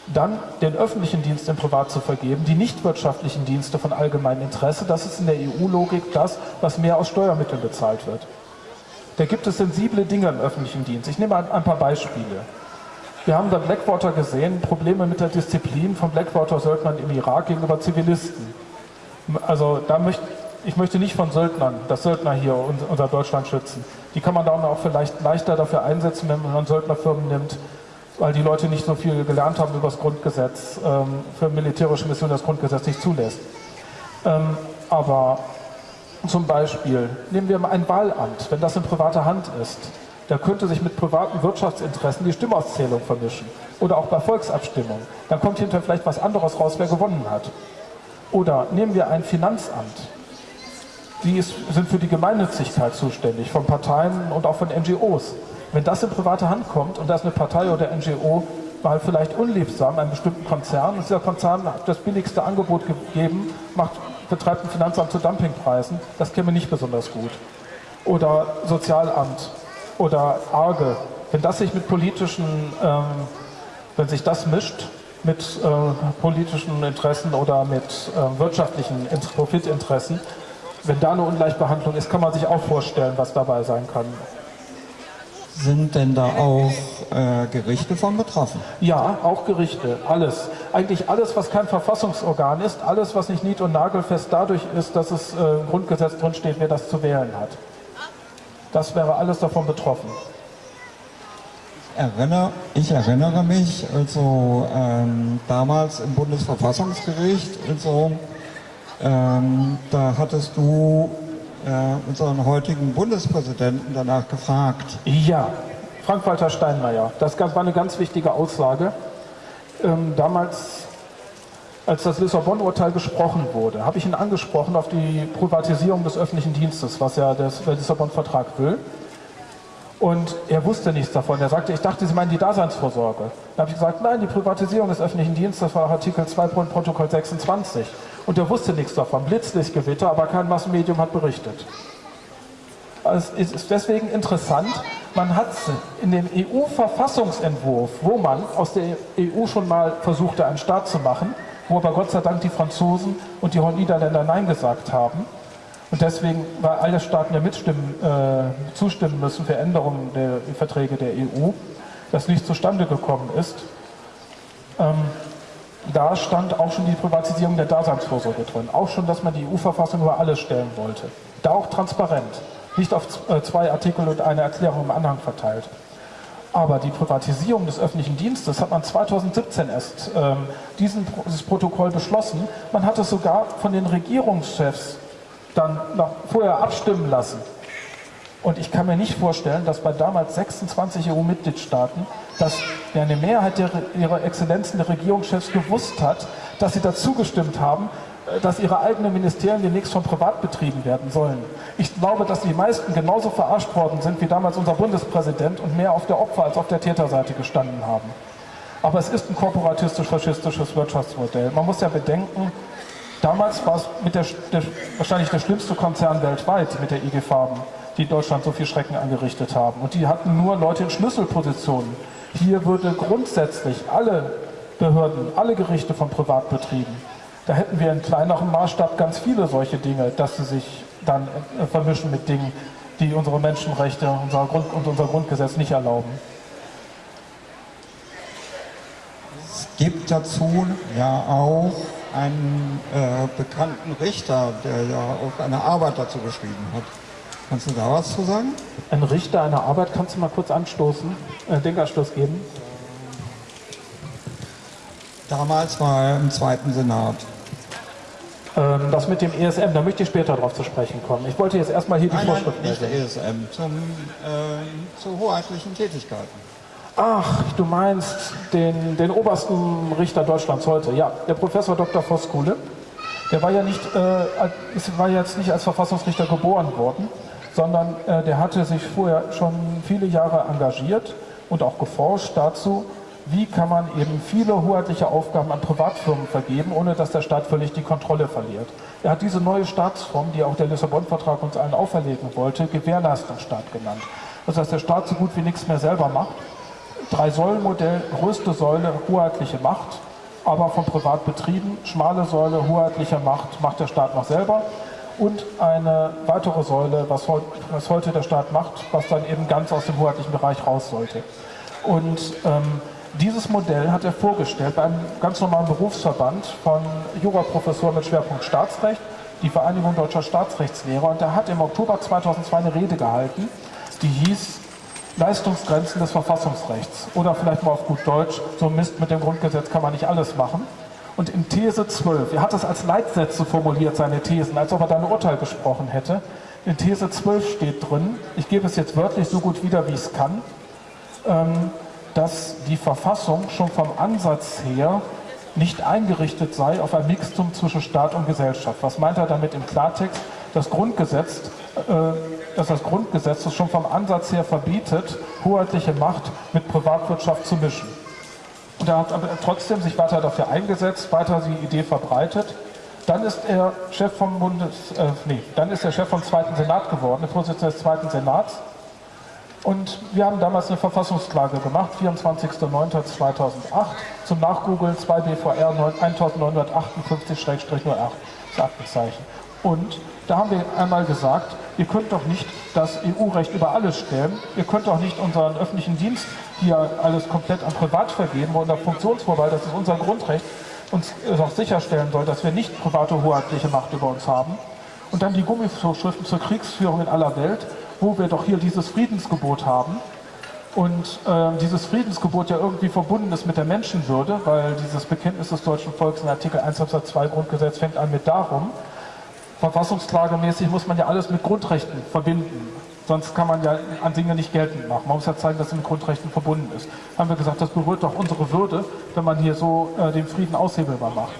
Dann den öffentlichen Dienst in Privat zu vergeben, die nicht wirtschaftlichen Dienste von allgemeinem Interesse, das ist in der EU-Logik das, was mehr aus Steuermitteln bezahlt wird. Da gibt es sensible Dinge im öffentlichen Dienst. Ich nehme ein paar Beispiele. Wir haben bei Blackwater gesehen, Probleme mit der Disziplin von Blackwater-Söldnern im Irak gegenüber Zivilisten. Also da möchte ich möchte nicht von Söldnern, dass Söldner hier unser Deutschland schützen. Die kann man dann auch vielleicht leichter dafür einsetzen, wenn man Söldnerfirmen nimmt, weil die Leute nicht so viel gelernt haben über das Grundgesetz, ähm, für militärische Missionen das Grundgesetz nicht zulässt. Ähm, aber zum Beispiel nehmen wir mal ein Wahlamt, wenn das in privater Hand ist, da könnte sich mit privaten Wirtschaftsinteressen die Stimmauszählung vermischen. Oder auch bei Volksabstimmungen. Dann kommt hinterher vielleicht was anderes raus, wer gewonnen hat. Oder nehmen wir ein Finanzamt die ist, sind für die Gemeinnützigkeit zuständig, von Parteien und auch von NGOs. Wenn das in private Hand kommt und da ist eine Partei oder NGO mal vielleicht unliebsam, einem bestimmten Konzern, und dieser Konzern hat das billigste Angebot gegeben, macht, betreibt ein Finanzamt zu Dumpingpreisen, das käme nicht besonders gut. Oder Sozialamt oder Arge. Wenn das sich mit politischen, ähm, wenn sich das mischt, mit äh, politischen Interessen oder mit äh, wirtschaftlichen Profitinteressen, wenn da eine Ungleichbehandlung ist, kann man sich auch vorstellen, was dabei sein kann. Sind denn da auch äh, Gerichte von betroffen? Ja, auch Gerichte, alles. Eigentlich alles, was kein Verfassungsorgan ist, alles, was nicht nied- und nagelfest dadurch ist, dass es äh, im Grundgesetz drinsteht, wer das zu wählen hat. Das wäre alles davon betroffen. Erinnere, ich erinnere mich, also ähm, damals im Bundesverfassungsgericht, also ähm, da hattest du äh, unseren heutigen Bundespräsidenten danach gefragt. Ja, Frank-Walter Steinmeier. Das war eine ganz wichtige Aussage. ähm, damals, als das Lissabon-Urteil gesprochen wurde, habe ich ihn angesprochen auf die Privatisierung des öffentlichen Dienstes, was ja der Lissabon-Vertrag will. Und er wusste nichts davon. Er sagte, ich dachte, Sie meinen die Daseinsvorsorge. Da habe ich gesagt, nein, die Privatisierung des öffentlichen Dienstes war Artikel 2 Protokoll 26. Und er wusste nichts davon. Blitzlichtgewitter, aber kein Massenmedium hat berichtet. Also es ist deswegen interessant, man hat in dem EU-Verfassungsentwurf, wo man aus der EU schon mal versuchte, einen Staat zu machen, wo aber Gott sei Dank die Franzosen und die Niederländer Nein gesagt haben, und deswegen, weil alle Staaten ja mitstimmen, äh, zustimmen müssen für Änderungen der Verträge der EU, das nicht zustande gekommen ist, ähm, da stand auch schon die Privatisierung der Daseinsvorsorge drin. Auch schon, dass man die EU-Verfassung über alles stellen wollte. Da auch transparent. Nicht auf äh, zwei Artikel und eine Erklärung im Anhang verteilt. Aber die Privatisierung des öffentlichen Dienstes hat man 2017 erst ähm, diesen, dieses Protokoll beschlossen. Man hat es sogar von den Regierungschefs dann noch vorher abstimmen lassen. Und ich kann mir nicht vorstellen, dass bei damals 26 EU-Mitgliedstaaten, dass eine Mehrheit der, ihrer Exzellenzen der Regierungschefs gewusst hat, dass sie dazu gestimmt haben, äh, dass ihre eigenen Ministerien demnächst von privat betrieben werden sollen. Ich glaube, dass die meisten genauso verarscht worden sind wie damals unser Bundespräsident und mehr auf der Opfer- als auf der Täterseite gestanden haben. Aber es ist ein korporatistisch-faschistisches Wirtschaftsmodell. Man muss ja bedenken, Damals war es der, der, wahrscheinlich der schlimmste Konzern weltweit mit der IG Farben, die Deutschland so viel Schrecken angerichtet haben. Und die hatten nur Leute in Schlüsselpositionen. Hier würde grundsätzlich alle Behörden, alle Gerichte von privat betrieben. Da hätten wir in kleinerem Maßstab ganz viele solche Dinge, dass sie sich dann äh, vermischen mit Dingen, die unsere Menschenrechte unser Grund, und unser Grundgesetz nicht erlauben. Es gibt dazu ja auch einen äh, bekannten Richter, der ja auch eine Arbeit dazu geschrieben hat. Kannst du da was zu sagen? Ein Richter eine Arbeit, kannst du mal kurz anstoßen, äh, Denkanstoß geben? Damals war er im zweiten Senat. Ähm, das mit dem ESM, da möchte ich später darauf zu sprechen kommen. Ich wollte jetzt erstmal hier die nein, Vorschrift nein, nicht ESM, zum, äh, zu hoheitlichen Tätigkeiten. Ach, du meinst den, den obersten Richter Deutschlands heute. Ja, der Professor Dr. Voskuhle. Der war ja nicht, äh, war jetzt nicht als Verfassungsrichter geboren worden, sondern äh, der hatte sich vorher schon viele Jahre engagiert und auch geforscht dazu, wie kann man eben viele hoheitliche Aufgaben an Privatfirmen vergeben, ohne dass der Staat völlig die Kontrolle verliert. Er hat diese neue Staatsform, die auch der Lissabon-Vertrag uns allen auferlegen wollte, Gewährleistungsstaat genannt. Das heißt, der Staat so gut wie nichts mehr selber macht, Drei-Säulen-Modell, größte Säule, hoheitliche Macht, aber von privat betrieben. Schmale Säule, hoheitliche Macht, macht der Staat noch selber. Und eine weitere Säule, was, was heute der Staat macht, was dann eben ganz aus dem hoheitlichen Bereich raus sollte. Und ähm, dieses Modell hat er vorgestellt bei einem ganz normalen Berufsverband von Juraprofessoren mit Schwerpunkt Staatsrecht, die Vereinigung Deutscher Staatsrechtslehrer. Und er hat im Oktober 2002 eine Rede gehalten, die hieß Leistungsgrenzen des Verfassungsrechts. Oder vielleicht mal auf gut Deutsch, so Mist mit dem Grundgesetz kann man nicht alles machen. Und in These 12, er hat es als Leitsätze formuliert, seine Thesen, als ob er da ein Urteil gesprochen hätte. In These 12 steht drin, ich gebe es jetzt wörtlich so gut wieder, wie ich es kann, ähm, dass die Verfassung schon vom Ansatz her nicht eingerichtet sei auf ein Mixtum zwischen Staat und Gesellschaft. Was meint er damit im Klartext? Das Grundgesetz äh, dass das Grundgesetz es schon vom Ansatz her verbietet, hoheitliche Macht mit Privatwirtschaft zu mischen. Und er hat aber trotzdem sich weiter dafür eingesetzt, weiter die Idee verbreitet. Dann ist er Chef vom Bundes, äh, nee, dann ist er Chef vom Zweiten Senat geworden, der Vorsitzende des Zweiten Senats. Und wir haben damals eine Verfassungsklage gemacht, 24.09.2008, zum Nachgoogeln 2 BVR 1958-08, das Aktenzeichen. Und da haben wir einmal gesagt, ihr könnt doch nicht das EU-Recht über alles stellen, ihr könnt doch nicht unseren öffentlichen Dienst hier alles komplett an Privat vergeben, unser Funktionsvorwahl, das ist unser Grundrecht, uns auch sicherstellen soll, dass wir nicht private hoheitliche Macht über uns haben. Und dann die Gummivorschriften zur Kriegsführung in aller Welt, wo wir doch hier dieses Friedensgebot haben. Und äh, dieses Friedensgebot ja irgendwie verbunden ist mit der Menschenwürde, weil dieses Bekenntnis des deutschen Volkes in Artikel 1 Absatz 2 Grundgesetz fängt an mit darum, verfassungsklagemäßig muss man ja alles mit Grundrechten verbinden. Sonst kann man ja an Dinge nicht geltend machen. Man muss ja zeigen, dass es mit Grundrechten verbunden ist. Haben wir gesagt, das berührt doch unsere Würde, wenn man hier so äh, den Frieden aushebelbar macht.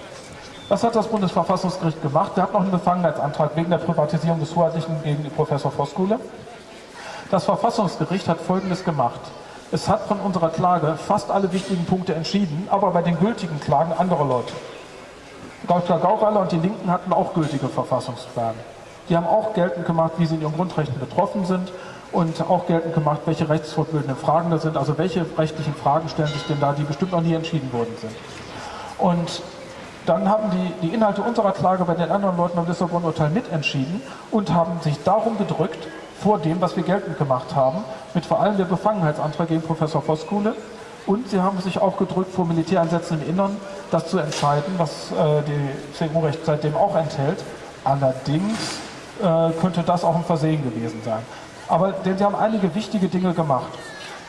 Was hat das Bundesverfassungsgericht gemacht? Der hat noch einen Befangenheitsantrag wegen der Privatisierung des Hoheitlichen gegen Professor Voskuhle. Das Verfassungsgericht hat Folgendes gemacht. Es hat von unserer Klage fast alle wichtigen Punkte entschieden, aber bei den gültigen Klagen andere Leute. Dr. Gauweiler und die Linken hatten auch gültige Verfassungsklagen. Die haben auch geltend gemacht, wie sie in ihren Grundrechten betroffen sind und auch geltend gemacht, welche rechtsfortbildenden Fragen da sind, also welche rechtlichen Fragen stellen sich denn da, die bestimmt noch nie entschieden worden sind. Und dann haben die, die Inhalte unserer Klage bei den anderen Leuten am Lissabon-Urteil mitentschieden und haben sich darum gedrückt, vor dem, was wir geltend gemacht haben, mit vor allem der Befangenheitsantrag gegen Professor Voskuhle. Und sie haben sich auch gedrückt, vor Militäreinsätzen im Innern das zu entscheiden, was äh, die CDU-Recht seitdem auch enthält. Allerdings äh, könnte das auch ein Versehen gewesen sein. Aber denn sie haben einige wichtige Dinge gemacht.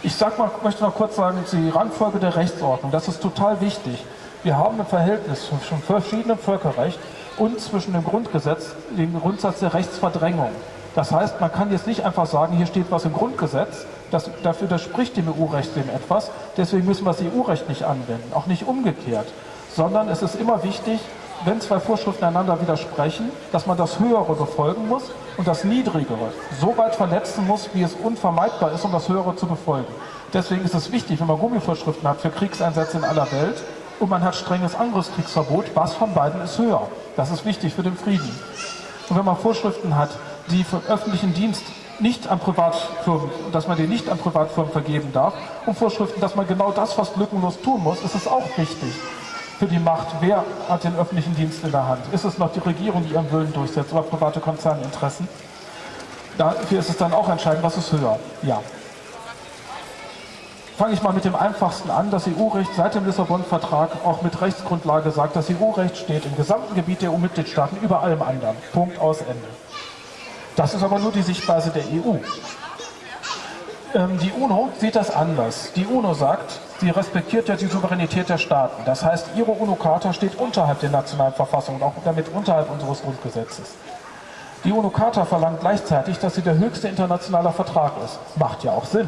Ich sag mal, möchte noch kurz sagen, die Rangfolge der Rechtsordnung, das ist total wichtig. Wir haben ein Verhältnis zwischen verschiedenen Völkerrecht und zwischen dem Grundgesetz, dem Grundsatz der Rechtsverdrängung. Das heißt, man kann jetzt nicht einfach sagen, hier steht was im Grundgesetz, das, dafür widerspricht dem EU-Recht dem etwas, deswegen müssen wir das EU-Recht nicht anwenden, auch nicht umgekehrt, sondern es ist immer wichtig, wenn zwei Vorschriften einander widersprechen, dass man das Höhere befolgen muss und das Niedrigere so weit verletzen muss, wie es unvermeidbar ist, um das Höhere zu befolgen. Deswegen ist es wichtig, wenn man Gummivorschriften hat für Kriegseinsätze in aller Welt und man hat strenges Angriffskriegsverbot, was von beiden ist höher. Das ist wichtig für den Frieden. Und wenn man Vorschriften hat, die für öffentlichen Dienst nicht an Privatfirmen, dass man den nicht an Privatfirmen vergeben darf und Vorschriften, dass man genau das fast lückenlos tun muss, ist es auch wichtig für die Macht. Wer hat den öffentlichen Dienst in der Hand? Ist es noch die Regierung, die ihren Willen durchsetzt oder private Konzerninteressen? Dafür ist es dann auch entscheidend, was ist höher. Ja. Fange ich mal mit dem einfachsten an. Das EU-Recht seit dem Lissabon-Vertrag auch mit Rechtsgrundlage sagt, das EU-Recht steht im gesamten Gebiet der EU-Mitgliedstaaten über allem anderen. Punkt aus Ende. Das ist aber nur die Sichtweise der EU. Ähm, die UNO sieht das anders. Die UNO sagt, sie respektiert ja die Souveränität der Staaten. Das heißt, ihre UNO-Charta steht unterhalb der nationalen Verfassung und auch damit unterhalb unseres Grundgesetzes. Die UNO-Charta verlangt gleichzeitig, dass sie der höchste internationale Vertrag ist. Macht ja auch Sinn.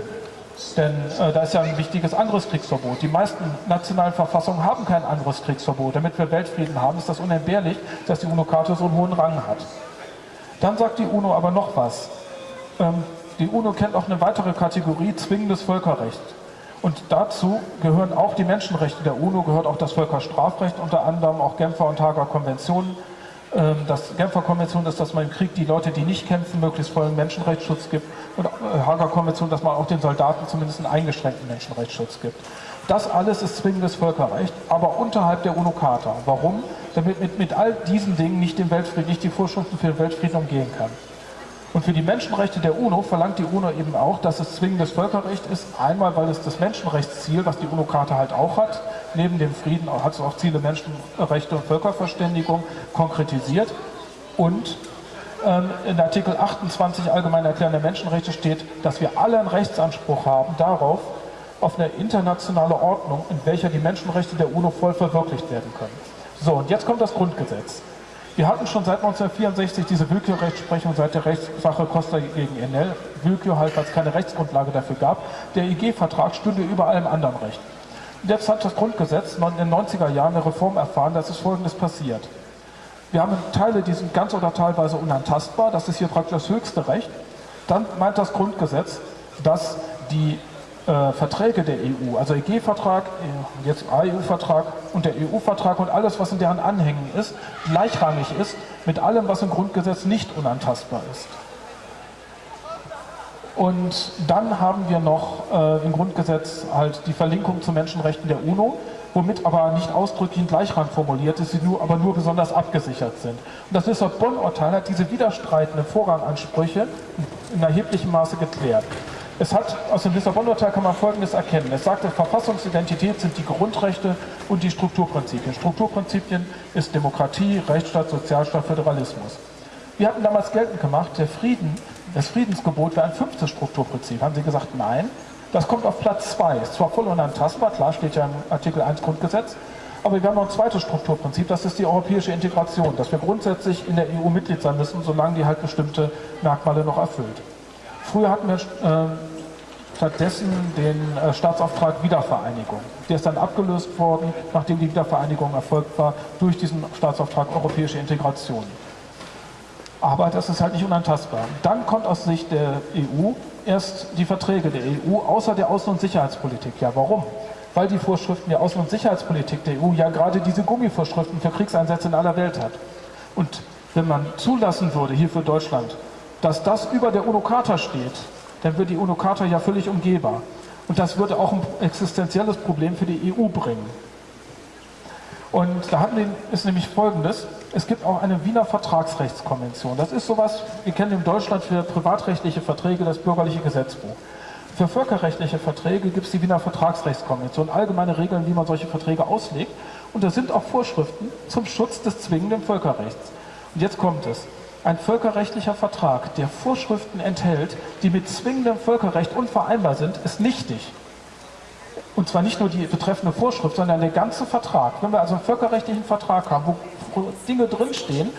Denn äh, da ist ja ein wichtiges Angriffskriegsverbot. Die meisten nationalen Verfassungen haben kein Angriffskriegsverbot. Damit wir Weltfrieden haben, ist das unentbehrlich, dass die UNO-Charta so einen hohen Rang hat. Dann sagt die UNO aber noch was. Ähm, die UNO kennt auch eine weitere Kategorie, zwingendes Völkerrecht. Und dazu gehören auch die Menschenrechte der UNO, gehört auch das Völkerstrafrecht, unter anderem auch Genfer und Hager Konventionen. Ähm, das Genfer Konvention ist, dass man im Krieg die Leute, die nicht kämpfen, möglichst vollen Menschenrechtsschutz gibt. Und äh, Hager Konvention, dass man auch den Soldaten zumindest einen eingeschränkten Menschenrechtsschutz gibt. Das alles ist zwingendes Völkerrecht, aber unterhalb der UNO-Charta. Warum? Damit mit, mit all diesen Dingen nicht den Weltfrieden, nicht die Vorschriften für den Weltfrieden umgehen kann. Und für die Menschenrechte der UNO verlangt die UNO eben auch, dass es zwingendes Völkerrecht ist. Einmal, weil es das Menschenrechtsziel, was die UNO-Charta halt auch hat, neben dem Frieden hat es auch Ziele Menschenrechte und Völkerverständigung konkretisiert. Und ähm, in Artikel 28 Allgemein Erklärung der Menschenrechte steht, dass wir alle einen Rechtsanspruch haben darauf, auf eine internationale Ordnung, in welcher die Menschenrechte der UNO voll verwirklicht werden können. So, und jetzt kommt das Grundgesetz. Wir hatten schon seit 1964 diese Willkürrechtsprechung seit der Rechtssache Costa gegen Enel. Willkür halt, weil es keine Rechtsgrundlage dafür gab. Der IG-Vertrag stünde über allem anderen Recht. Jetzt hat das Grundgesetz in den 90er Jahren eine Reform erfahren, dass es Folgendes passiert. Wir haben Teile, die sind ganz oder teilweise unantastbar. Das ist hier praktisch das höchste Recht. Dann meint das Grundgesetz, dass die äh, Verträge der EU, also EG-Vertrag, äh, jetzt AEU-Vertrag und der EU-Vertrag und alles, was in deren Anhängen ist, gleichrangig ist mit allem, was im Grundgesetz nicht unantastbar ist. Und dann haben wir noch äh, im Grundgesetz halt die Verlinkung zu Menschenrechten der UNO, womit aber nicht ausdrücklich Gleichrang formuliert ist, sie nur, aber nur besonders abgesichert sind. Und das Lissabon-Urteil hat diese widerstreitenden Vorrangansprüche in erheblichem Maße geklärt. Es hat aus dem Lissabon-Urteil kann man Folgendes erkennen. Es sagt, Verfassungsidentität sind die Grundrechte und die Strukturprinzipien. Strukturprinzipien ist Demokratie, Rechtsstaat, Sozialstaat, Föderalismus. Wir hatten damals geltend gemacht, der Frieden, das Friedensgebot wäre ein fünftes Strukturprinzip. Haben Sie gesagt, nein, das kommt auf Platz zwei. Ist zwar voll unantastbar, klar steht ja im Artikel 1 Grundgesetz, aber wir haben noch ein zweites Strukturprinzip, das ist die europäische Integration, dass wir grundsätzlich in der EU Mitglied sein müssen, solange die halt bestimmte Merkmale noch erfüllt. Früher hatten wir äh, stattdessen den äh, Staatsauftrag Wiedervereinigung. Der ist dann abgelöst worden, nachdem die Wiedervereinigung erfolgt war, durch diesen Staatsauftrag europäische Integration. Aber das ist halt nicht unantastbar. Dann kommt aus Sicht der EU erst die Verträge der EU außer der Außen- und Sicherheitspolitik. Ja, warum? Weil die Vorschriften der Außen- und Sicherheitspolitik der EU ja gerade diese Gummivorschriften für Kriegseinsätze in aller Welt hat. Und wenn man zulassen würde, hier für Deutschland, dass das über der UNO-Charta steht, dann wird die UNO-Charta ja völlig umgehbar. Und das würde auch ein existenzielles Problem für die EU bringen. Und da wir, ist nämlich folgendes, es gibt auch eine Wiener Vertragsrechtskonvention. Das ist sowas, wir kennen in Deutschland für privatrechtliche Verträge das bürgerliche Gesetzbuch. Für völkerrechtliche Verträge gibt es die Wiener Vertragsrechtskonvention, allgemeine Regeln, wie man solche Verträge auslegt. Und da sind auch Vorschriften zum Schutz des zwingenden Völkerrechts. Und jetzt kommt es. Ein völkerrechtlicher Vertrag, der Vorschriften enthält, die mit zwingendem Völkerrecht unvereinbar sind, ist nichtig. Und zwar nicht nur die betreffende Vorschrift, sondern der ganze Vertrag. Wenn wir also einen völkerrechtlichen Vertrag haben, wo Dinge drinstehen,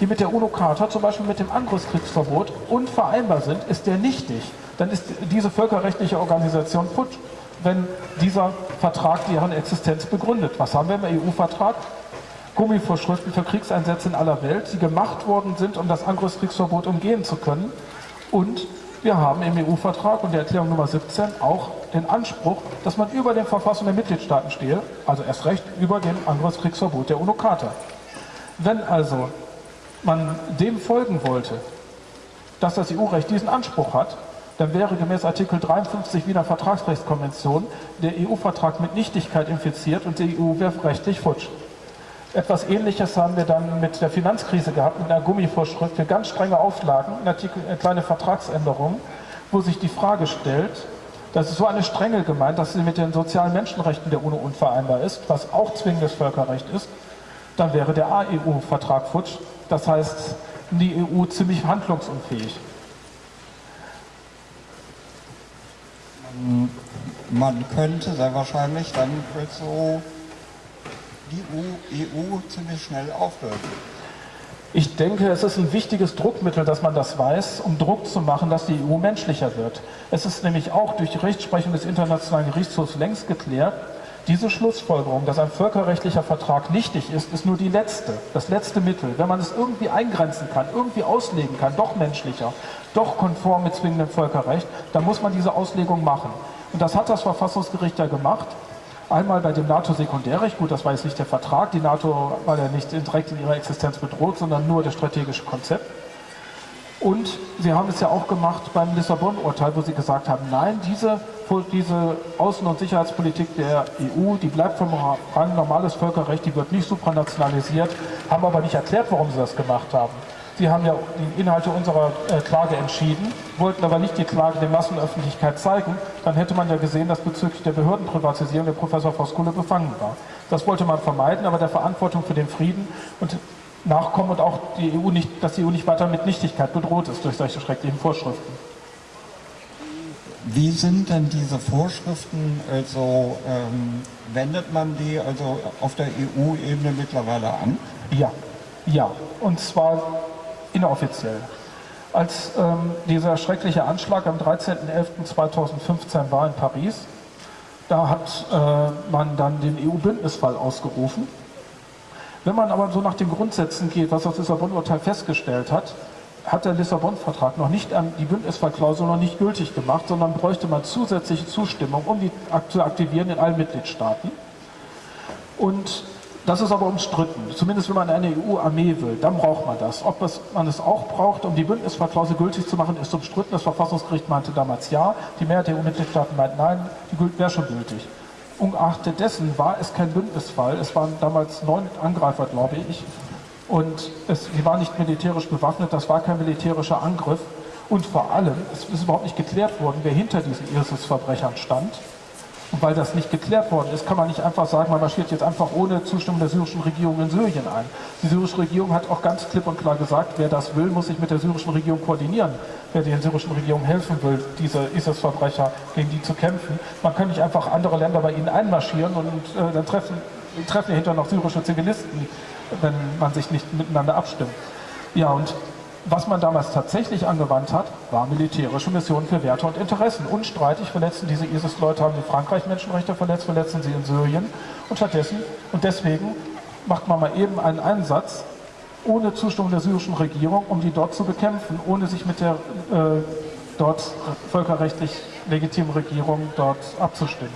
die mit der UNO-Charta, zum Beispiel mit dem Angriffskriegsverbot, unvereinbar sind, ist der nichtig. Dann ist diese völkerrechtliche Organisation futsch, wenn dieser Vertrag deren Existenz begründet. Was haben wir im EU-Vertrag? Gummivorschriften für Kriegseinsätze in aller Welt, die gemacht worden sind, um das Angriffskriegsverbot umgehen zu können. Und wir haben im EU-Vertrag und der Erklärung Nummer 17 auch den Anspruch, dass man über den Verfassungen der Mitgliedstaaten stehe, also erst recht über dem Angriffskriegsverbot der UNO-Charta. Wenn also man dem folgen wollte, dass das EU-Recht diesen Anspruch hat, dann wäre gemäß Artikel 53 Wiener Vertragsrechtskonvention der EU-Vertrag mit Nichtigkeit infiziert und die EU wäre rechtlich futsch. Etwas Ähnliches haben wir dann mit der Finanzkrise gehabt, mit einer Gummivorschrift für ganz strenge Auflagen, eine, kleine Vertragsänderung, wo sich die Frage stellt, das ist so eine Strenge gemeint, dass sie mit den sozialen Menschenrechten der UNO unvereinbar ist, was auch zwingendes Völkerrecht ist, dann wäre der AEU-Vertrag futsch. Das heißt, die EU ziemlich handlungsunfähig. Man könnte sehr wahrscheinlich dann so die EU ziemlich schnell aufhört. Ich denke, es ist ein wichtiges Druckmittel, dass man das weiß, um Druck zu machen, dass die EU menschlicher wird. Es ist nämlich auch durch die Rechtsprechung des Internationalen Gerichtshofs längst geklärt, diese Schlussfolgerung, dass ein völkerrechtlicher Vertrag nichtig ist, ist nur die letzte, das letzte Mittel. Wenn man es irgendwie eingrenzen kann, irgendwie auslegen kann, doch menschlicher, doch konform mit zwingendem Völkerrecht, dann muss man diese Auslegung machen. Und das hat das Verfassungsgericht ja gemacht. Einmal bei dem NATO-Sekundärrecht, gut, das war jetzt nicht der Vertrag, die NATO war ja nicht direkt in ihrer Existenz bedroht, sondern nur das strategische Konzept. Und sie haben es ja auch gemacht beim Lissabon-Urteil, wo sie gesagt haben, nein, diese, diese Außen- und Sicherheitspolitik der EU, die bleibt vom Rang normales Völkerrecht, die wird nicht supranationalisiert, haben aber nicht erklärt, warum sie das gemacht haben. Sie haben ja die Inhalte unserer äh, Klage entschieden, wollten aber nicht die Klage der Massenöffentlichkeit zeigen. Dann hätte man ja gesehen, dass bezüglich der Behördenprivatisierung der Professor Voskuhle befangen war. Das wollte man vermeiden, aber der Verantwortung für den Frieden und nachkommen und auch die EU nicht, dass die EU nicht weiter mit Nichtigkeit bedroht ist durch solche schrecklichen Vorschriften. Wie sind denn diese Vorschriften, also ähm, wendet man die also auf der EU-Ebene mittlerweile an? Ja, ja. Und zwar inoffiziell. Als ähm, dieser schreckliche Anschlag am 13.11.2015 war in Paris, da hat äh, man dann den EU-Bündnisfall ausgerufen. Wenn man aber so nach den Grundsätzen geht, was das Lissabon-Urteil festgestellt hat, hat der Lissabon-Vertrag noch nicht die Bündnisfallklausel noch nicht gültig gemacht, sondern bräuchte man zusätzliche Zustimmung, um die zu aktivieren in allen Mitgliedstaaten. Und das ist aber umstritten, zumindest wenn man eine EU-Armee will, dann braucht man das. Ob es, man es auch braucht, um die Bündnisklausel gültig zu machen, ist umstritten. Das Verfassungsgericht meinte damals ja, die Mehrheit der EU-Mitgliedstaaten meint nein, die wäre schon gültig. Ungeachtet dessen war es kein Bündnisfall, es waren damals neun Angreifer, glaube ich, und es, sie waren nicht militärisch bewaffnet, das war kein militärischer Angriff. Und vor allem, es ist überhaupt nicht geklärt worden, wer hinter diesen ISIS-Verbrechern stand. Und weil das nicht geklärt worden ist, kann man nicht einfach sagen, man marschiert jetzt einfach ohne Zustimmung der syrischen Regierung in Syrien ein. Die syrische Regierung hat auch ganz klipp und klar gesagt, wer das will, muss sich mit der syrischen Regierung koordinieren. Wer der syrischen Regierung helfen will, diese ISIS-Verbrecher gegen die zu kämpfen. Man kann nicht einfach andere Länder bei ihnen einmarschieren und äh, dann treffen, treffen hinter noch syrische Zivilisten, wenn man sich nicht miteinander abstimmt. Ja, und Was man damals tatsächlich angewandt hat, war militärische Missionen für Werte und Interessen. Unstreitig verletzten diese ISIS-Leute, haben in Frankreich Menschenrechte verletzt, verletzen sie in Syrien. Und stattdessen, und deswegen macht man mal eben einen Einsatz ohne Zustimmung der syrischen Regierung, um die dort zu bekämpfen, ohne sich mit der äh, dort völkerrechtlich legitimen Regierung dort abzustimmen.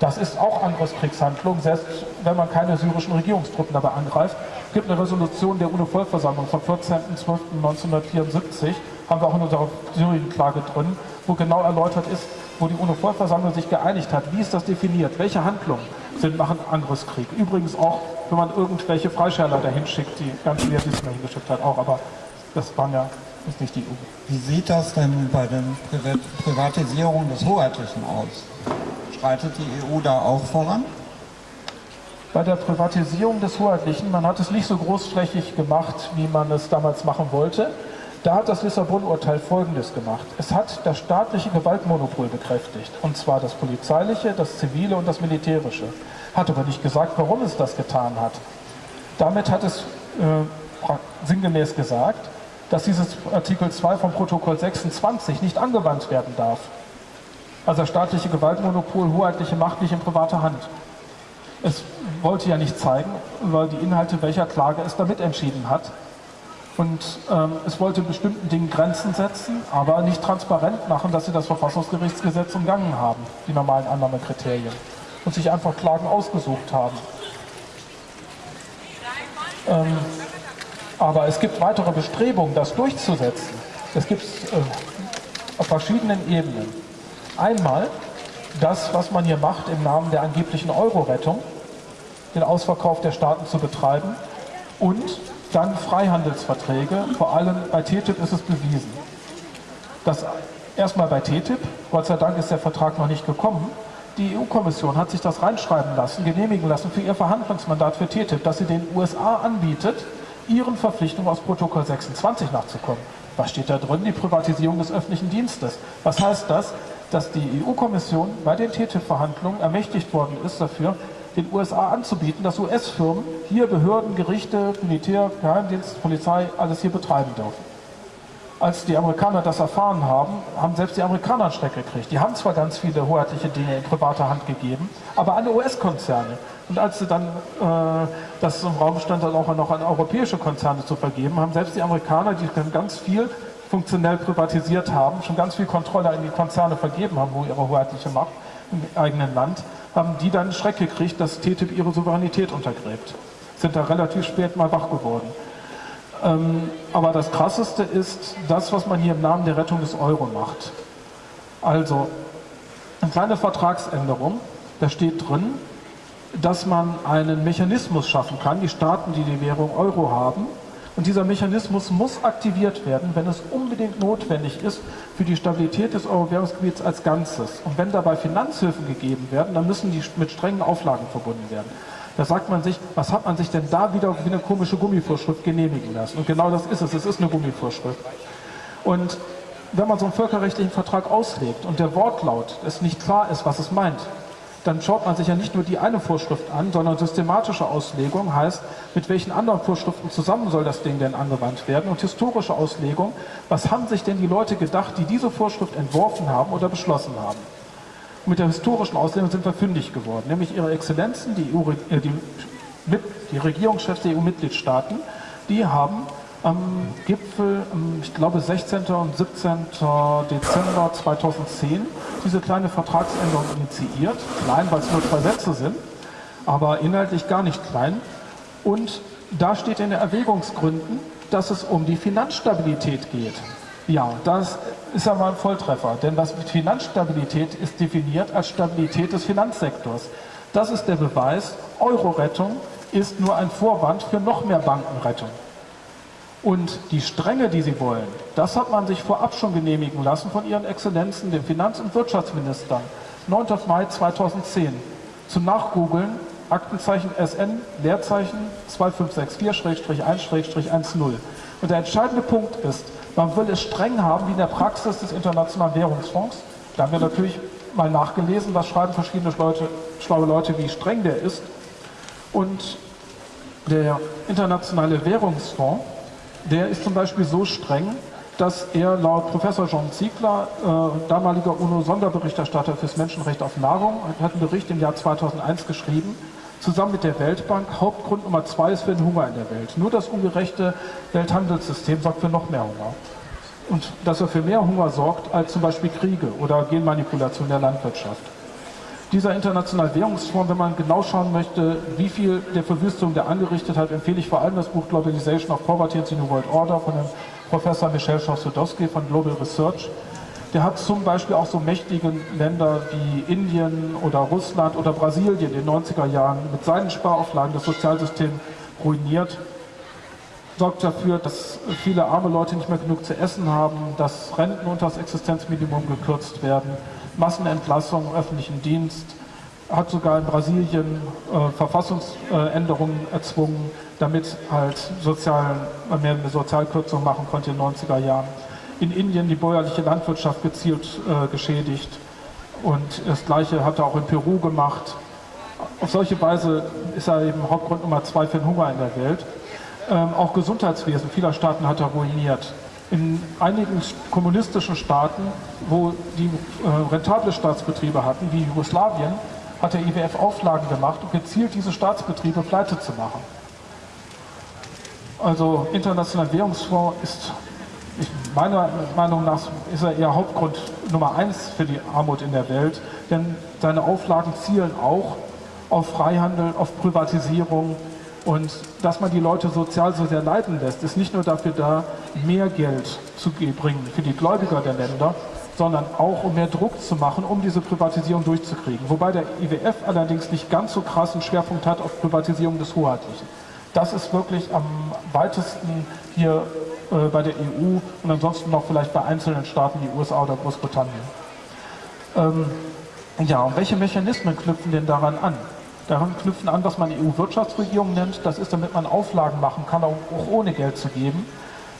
Das ist auch Angriffskriegshandlung, selbst wenn man keine syrischen Regierungstruppen dabei angreift. Es gibt eine Resolution der UNO-Vollversammlung vom 14.12.1974, haben wir auch in unserer Syrien-Klage drin, wo genau erläutert ist, wo die UNO-Vollversammlung sich geeinigt hat, wie ist das definiert, welche Handlungen sind machen Angriffskrieg. Übrigens auch, wenn man irgendwelche Freischärler dahin schickt, die ganz schwer diesmal hingeschickt hat, auch, aber das waren ja ist nicht die EU. Wie sieht das denn bei der Privatisierung des Hoheitlichen aus? Schreitet die EU da auch voran? Bei der Privatisierung des Hoheitlichen, man hat es nicht so großflächig gemacht, wie man es damals machen wollte. Da hat das Lissabon-Urteil Folgendes gemacht. Es hat das staatliche Gewaltmonopol bekräftigt, und zwar das polizeiliche, das zivile und das militärische. Hat aber nicht gesagt, warum es das getan hat. Damit hat es äh, sinngemäß gesagt, dass dieses Artikel 2 vom Protokoll 26 nicht angewandt werden darf. Also staatliche Gewaltmonopol, hoheitliche Macht nicht in privater Hand. Es wollte ja nicht zeigen, weil die Inhalte welcher Klage es damit entschieden hat. Und ähm, es wollte bestimmten Dingen Grenzen setzen, aber nicht transparent machen, dass sie das Verfassungsgerichtsgesetz umgangen haben, die normalen Annahmekriterien. Und sich einfach Klagen ausgesucht haben. Ähm, aber es gibt weitere Bestrebungen, das durchzusetzen. Das gibt es äh, auf verschiedenen Ebenen. Einmal das, was man hier macht im Namen der angeblichen Euro-Rettung, den Ausverkauf der Staaten zu betreiben und dann Freihandelsverträge, vor allem bei TTIP ist es bewiesen. Das erstmal bei TTIP, Gott sei Dank ist der Vertrag noch nicht gekommen, die EU-Kommission hat sich das reinschreiben lassen, genehmigen lassen für ihr Verhandlungsmandat für TTIP, dass sie den USA anbietet, ihren Verpflichtungen aus Protokoll 26 nachzukommen. Was steht da drin? Die Privatisierung des öffentlichen Dienstes. Was heißt das? Dass die EU-Kommission bei den TTIP-Verhandlungen ermächtigt worden ist dafür, den USA anzubieten, dass US-Firmen hier Behörden, Gerichte, Militär, Geheimdienst, Polizei, alles hier betreiben dürfen. Als die Amerikaner das erfahren haben, haben selbst die Amerikaner einen Schreck gekriegt. Die haben zwar ganz viele hoheitliche Dinge in privater Hand gegeben, aber alle US-Konzerne. Und als sie dann äh, das im Raum stand, dann auch noch an europäische Konzerne zu vergeben, haben selbst die Amerikaner, die ganz viel funktionell privatisiert haben, schon ganz viel Kontrolle in die Konzerne vergeben haben, wo ihre hoheitliche Macht im eigenen Land, haben die dann Schreck gekriegt, dass TTIP ihre Souveränität untergräbt. Sind da relativ spät mal wach geworden. Ähm, aber das Krasseste ist das, was man hier im Namen der Rettung des Euro macht. Also, eine kleine Vertragsänderung, da steht drin, dass man einen Mechanismus schaffen kann, die Staaten, die die Währung Euro haben, und dieser Mechanismus muss aktiviert werden, wenn es unbedingt notwendig ist für die Stabilität des Euro-Währungsgebiets als Ganzes. Und wenn dabei Finanzhilfen gegeben werden, dann müssen die mit strengen Auflagen verbunden werden. Da sagt man sich, was hat man sich denn da wieder wie eine komische Gummivorschrift genehmigen lassen? Und genau das ist es, es ist eine Gummivorschrift. Und wenn man so einen völkerrechtlichen Vertrag auslegt und der Wortlaut es nicht klar ist, was es meint, dann schaut man sich ja nicht nur die eine Vorschrift an, sondern systematische Auslegung heißt, mit welchen anderen Vorschriften zusammen soll das Ding denn angewandt werden und historische Auslegung, was haben sich denn die Leute gedacht, die diese Vorschrift entworfen haben oder beschlossen haben. Und mit der historischen Auslegung sind wir fündig geworden, nämlich ihre Exzellenzen, die, EU, äh, die, die Regierungschefs der EU-Mitgliedstaaten, die haben am Gipfel, ich glaube 16. und 17. Dezember 2010, diese kleine Vertragsänderung initiiert. Klein, weil es nur zwei Sätze sind, aber inhaltlich gar nicht klein. Und da steht in den Erwägungsgründen, dass es um die Finanzstabilität geht. Ja, das ist aber ein Volltreffer, denn was mit Finanzstabilität ist definiert als Stabilität des Finanzsektors. Das ist der Beweis, Euro-Rettung ist nur ein Vorwand für noch mehr Bankenrettung. Und die Strenge, die sie wollen, das hat man sich vorab schon genehmigen lassen von ihren Exzellenzen, den Finanz- und Wirtschaftsministern. 9. Mai 2010. Zum Nachgoogeln, Aktenzeichen SN, Leerzeichen 2564-1-10. Und der entscheidende Punkt ist, man will es streng haben wie in der Praxis des Internationalen Währungsfonds. Da haben wir natürlich mal nachgelesen, was schreiben verschiedene Leute, schlaue Leute, wie streng der ist. Und der Internationale Währungsfonds der ist zum Beispiel so streng, dass er laut Professor John Ziegler, äh, damaliger UNO-Sonderberichterstatter fürs Menschenrecht auf Nahrung, hat einen Bericht im Jahr 2001 geschrieben, zusammen mit der Weltbank, Hauptgrund Nummer zwei ist für den Hunger in der Welt. Nur das ungerechte Welthandelssystem sorgt für noch mehr Hunger. Und dass er für mehr Hunger sorgt als zum Beispiel Kriege oder Genmanipulation der Landwirtschaft. Dieser internationale Währungsfonds, wenn man genau schauen möchte, wie viel der Verwüstung der angerichtet hat, empfehle ich vor allem das Buch Globalization of Poverty and the New World Order von dem Professor Michel Chossudowski von Global Research. Der hat zum Beispiel auch so mächtige Länder wie Indien oder Russland oder Brasilien in den 90er Jahren mit seinen Sparauflagen das Sozialsystem ruiniert, sorgt dafür, dass viele arme Leute nicht mehr genug zu essen haben, dass Renten unter das Existenzminimum gekürzt werden, Massenentlassung im öffentlichen Dienst, hat sogar in Brasilien äh, Verfassungsänderungen erzwungen, damit halt sozialen, mehr eine Sozialkürzung machen konnte in den 90er Jahren. In Indien die bäuerliche Landwirtschaft gezielt äh, geschädigt und das Gleiche hat er auch in Peru gemacht. Auf solche Weise ist er eben Hauptgrund Nummer zwei für den Hunger in der Welt. Ähm, auch Gesundheitswesen vieler Staaten hat er ruiniert. In einigen kommunistischen Staaten, wo die äh, rentable Staatsbetriebe hatten, wie Jugoslawien, hat der IWF Auflagen gemacht, um gezielt diese Staatsbetriebe pleite zu machen. Also Internationaler Währungsfonds ist ich, meiner Meinung nach ist er eher Hauptgrund Nummer eins für die Armut in der Welt, denn seine Auflagen zielen auch auf Freihandel, auf Privatisierung und dass man die Leute sozial so sehr leiden lässt, ist nicht nur dafür da, mehr Geld zu bringen für die Gläubiger der Länder, sondern auch um mehr Druck zu machen, um diese Privatisierung durchzukriegen. Wobei der IWF allerdings nicht ganz so krassen Schwerpunkt hat auf Privatisierung des Hoheitlichen. Das ist wirklich am weitesten hier äh, bei der EU und ansonsten noch vielleicht bei einzelnen Staaten wie USA oder Großbritannien. Ähm, ja, und welche Mechanismen knüpfen denn daran an? Daran knüpfen an, was man EU-Wirtschaftsregierung nennt. Das ist, damit man Auflagen machen kann, auch ohne Geld zu geben.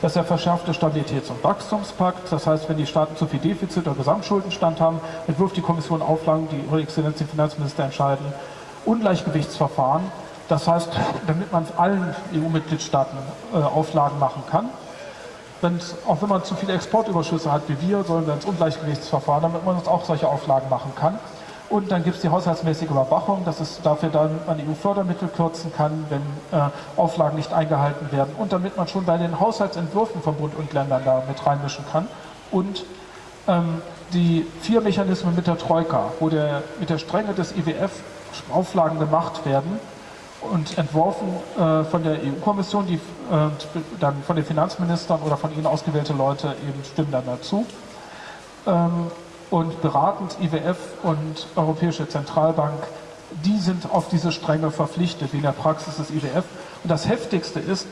Das ist der verschärfte Stabilitäts- und Wachstumspakt. Das heißt, wenn die Staaten zu viel Defizit oder Gesamtschuldenstand haben, entwirft die Kommission Auflagen, die Ihre Exzellenz, die Finanzminister entscheiden. Ungleichgewichtsverfahren. Das heißt, damit man allen EU-Mitgliedstaaten äh, Auflagen machen kann. Wenn, auch wenn man zu viele Exportüberschüsse hat wie wir, sollen wir ins Ungleichgewichtsverfahren, damit man uns auch solche Auflagen machen kann. Und dann gibt es die haushaltsmäßige Überwachung, dass es dafür dann man EU-Fördermittel kürzen kann, wenn äh, Auflagen nicht eingehalten werden. Und damit man schon bei den Haushaltsentwürfen von Bund und Ländern da mit reinmischen kann. Und ähm, die vier Mechanismen mit der Troika, wo der, mit der Strenge des IWF Auflagen gemacht werden und entworfen äh, von der EU-Kommission, die äh, dann von den Finanzministern oder von ihnen ausgewählte Leute eben stimmen dann dazu. Ähm, und beratend IWF und Europäische Zentralbank, die sind auf diese Strenge verpflichtet, wie in der Praxis des IWF. Und das Heftigste ist,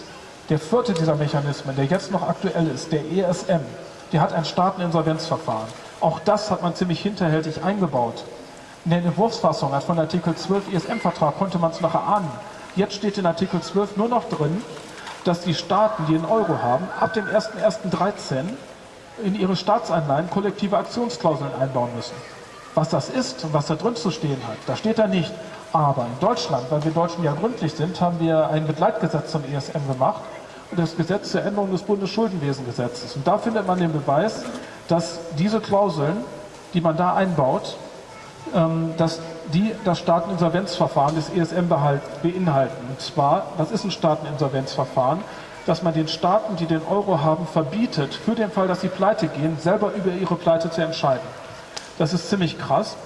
der vierte dieser Mechanismen, der jetzt noch aktuell ist, der ESM, der hat ein Staateninsolvenzverfahren. Auch das hat man ziemlich hinterhältig eingebaut. In der Entwurfsfassung von Artikel 12 ESM-Vertrag konnte man es noch erahnen. Jetzt steht in Artikel 12 nur noch drin, dass die Staaten, die den Euro haben, ab dem 01.01.13 in ihre Staatsanleihen kollektive Aktionsklauseln einbauen müssen. Was das ist und was da drin zu stehen hat, da steht da nicht. Aber in Deutschland, weil wir Deutschen ja gründlich sind, haben wir ein Begleitgesetz zum ESM gemacht und das Gesetz zur Änderung des Bundesschuldenwesengesetzes. Und da findet man den Beweis, dass diese Klauseln, die man da einbaut, ähm, dass die das Staateninsolvenzverfahren des ESM beinhalten. Und zwar, das ist ein Staateninsolvenzverfahren, dass man den Staaten, die den Euro haben, verbietet, für den Fall, dass sie pleite gehen, selber über ihre Pleite zu entscheiden. Das ist ziemlich krass.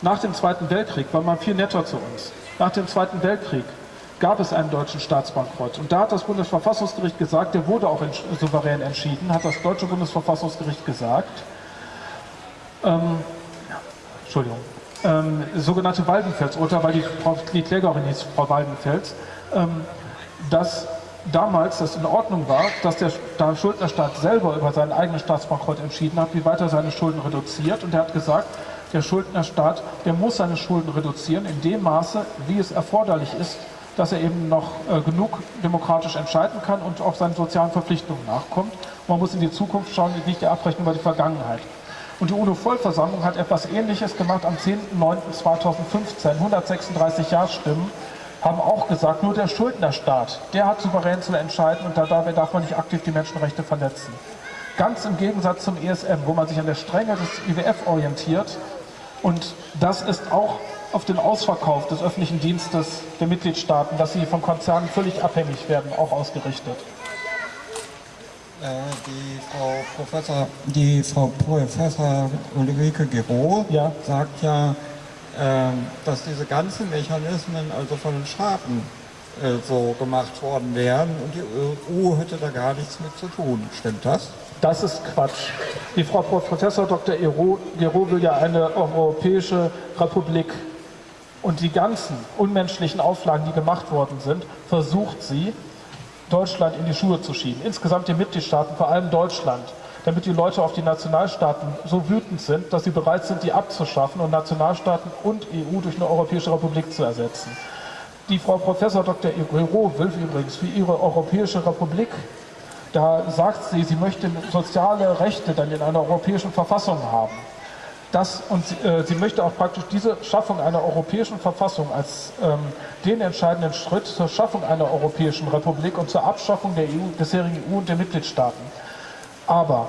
Nach dem Zweiten Weltkrieg war man viel netter zu uns. Nach dem Zweiten Weltkrieg gab es einen deutschen Staatsbankrott. Und da hat das Bundesverfassungsgericht gesagt, der wurde auch souverän entschieden, hat das deutsche Bundesverfassungsgericht gesagt, ähm, Entschuldigung, ähm, sogenannte Waldenfels-Urteil, weil die, die Klägerin hieß Frau Waldenfels, ähm, dass damals das in Ordnung war, dass der, Schuldnerstaat selber über seinen eigenen Staatsbankrott entschieden hat, wie weit er seine Schulden reduziert. Und er hat gesagt, der Schuldnerstaat, der muss seine Schulden reduzieren in dem Maße, wie es erforderlich ist, dass er eben noch äh, genug demokratisch entscheiden kann und auch seinen sozialen Verpflichtungen nachkommt. Man muss in die Zukunft schauen, nicht die Abrechnung über die Vergangenheit. Und die UNO-Vollversammlung hat etwas Ähnliches gemacht am 10.09.2015, 136 Ja-Stimmen haben auch gesagt, nur der Schuldnerstaat, der hat souverän zu entscheiden und dabei darf man nicht aktiv die Menschenrechte verletzen. Ganz im Gegensatz zum ESM, wo man sich an der Strenge des IWF orientiert und das ist auch auf den Ausverkauf des öffentlichen Dienstes der Mitgliedstaaten, dass sie von Konzernen völlig abhängig werden, auch ausgerichtet. Äh, die Frau Professor, die Frau Professor Ulrike Gero ja. sagt ja, dass diese ganzen Mechanismen also von den Staaten äh, so gemacht worden wären und die EU hätte da gar nichts mit zu tun. Stimmt das? Das ist Quatsch. Die Frau Professor Dr. Gero will ja eine europäische Republik und die ganzen unmenschlichen Auflagen, die gemacht worden sind, versucht sie, Deutschland in die Schuhe zu schieben. Insgesamt die Mitgliedstaaten, vor allem Deutschland, damit die Leute auf die Nationalstaaten so wütend sind, dass sie bereit sind, die abzuschaffen und Nationalstaaten und EU durch eine Europäische Republik zu ersetzen. Die Frau Professor Dr. Gero will übrigens für ihre Europäische Republik, da sagt sie, sie möchte soziale Rechte dann in einer europäischen Verfassung haben. Das, und sie, äh, sie, möchte auch praktisch diese Schaffung einer europäischen Verfassung als ähm, den entscheidenden Schritt zur Schaffung einer europäischen Republik und zur Abschaffung der EU, bisherigen EU und der Mitgliedstaaten. Aber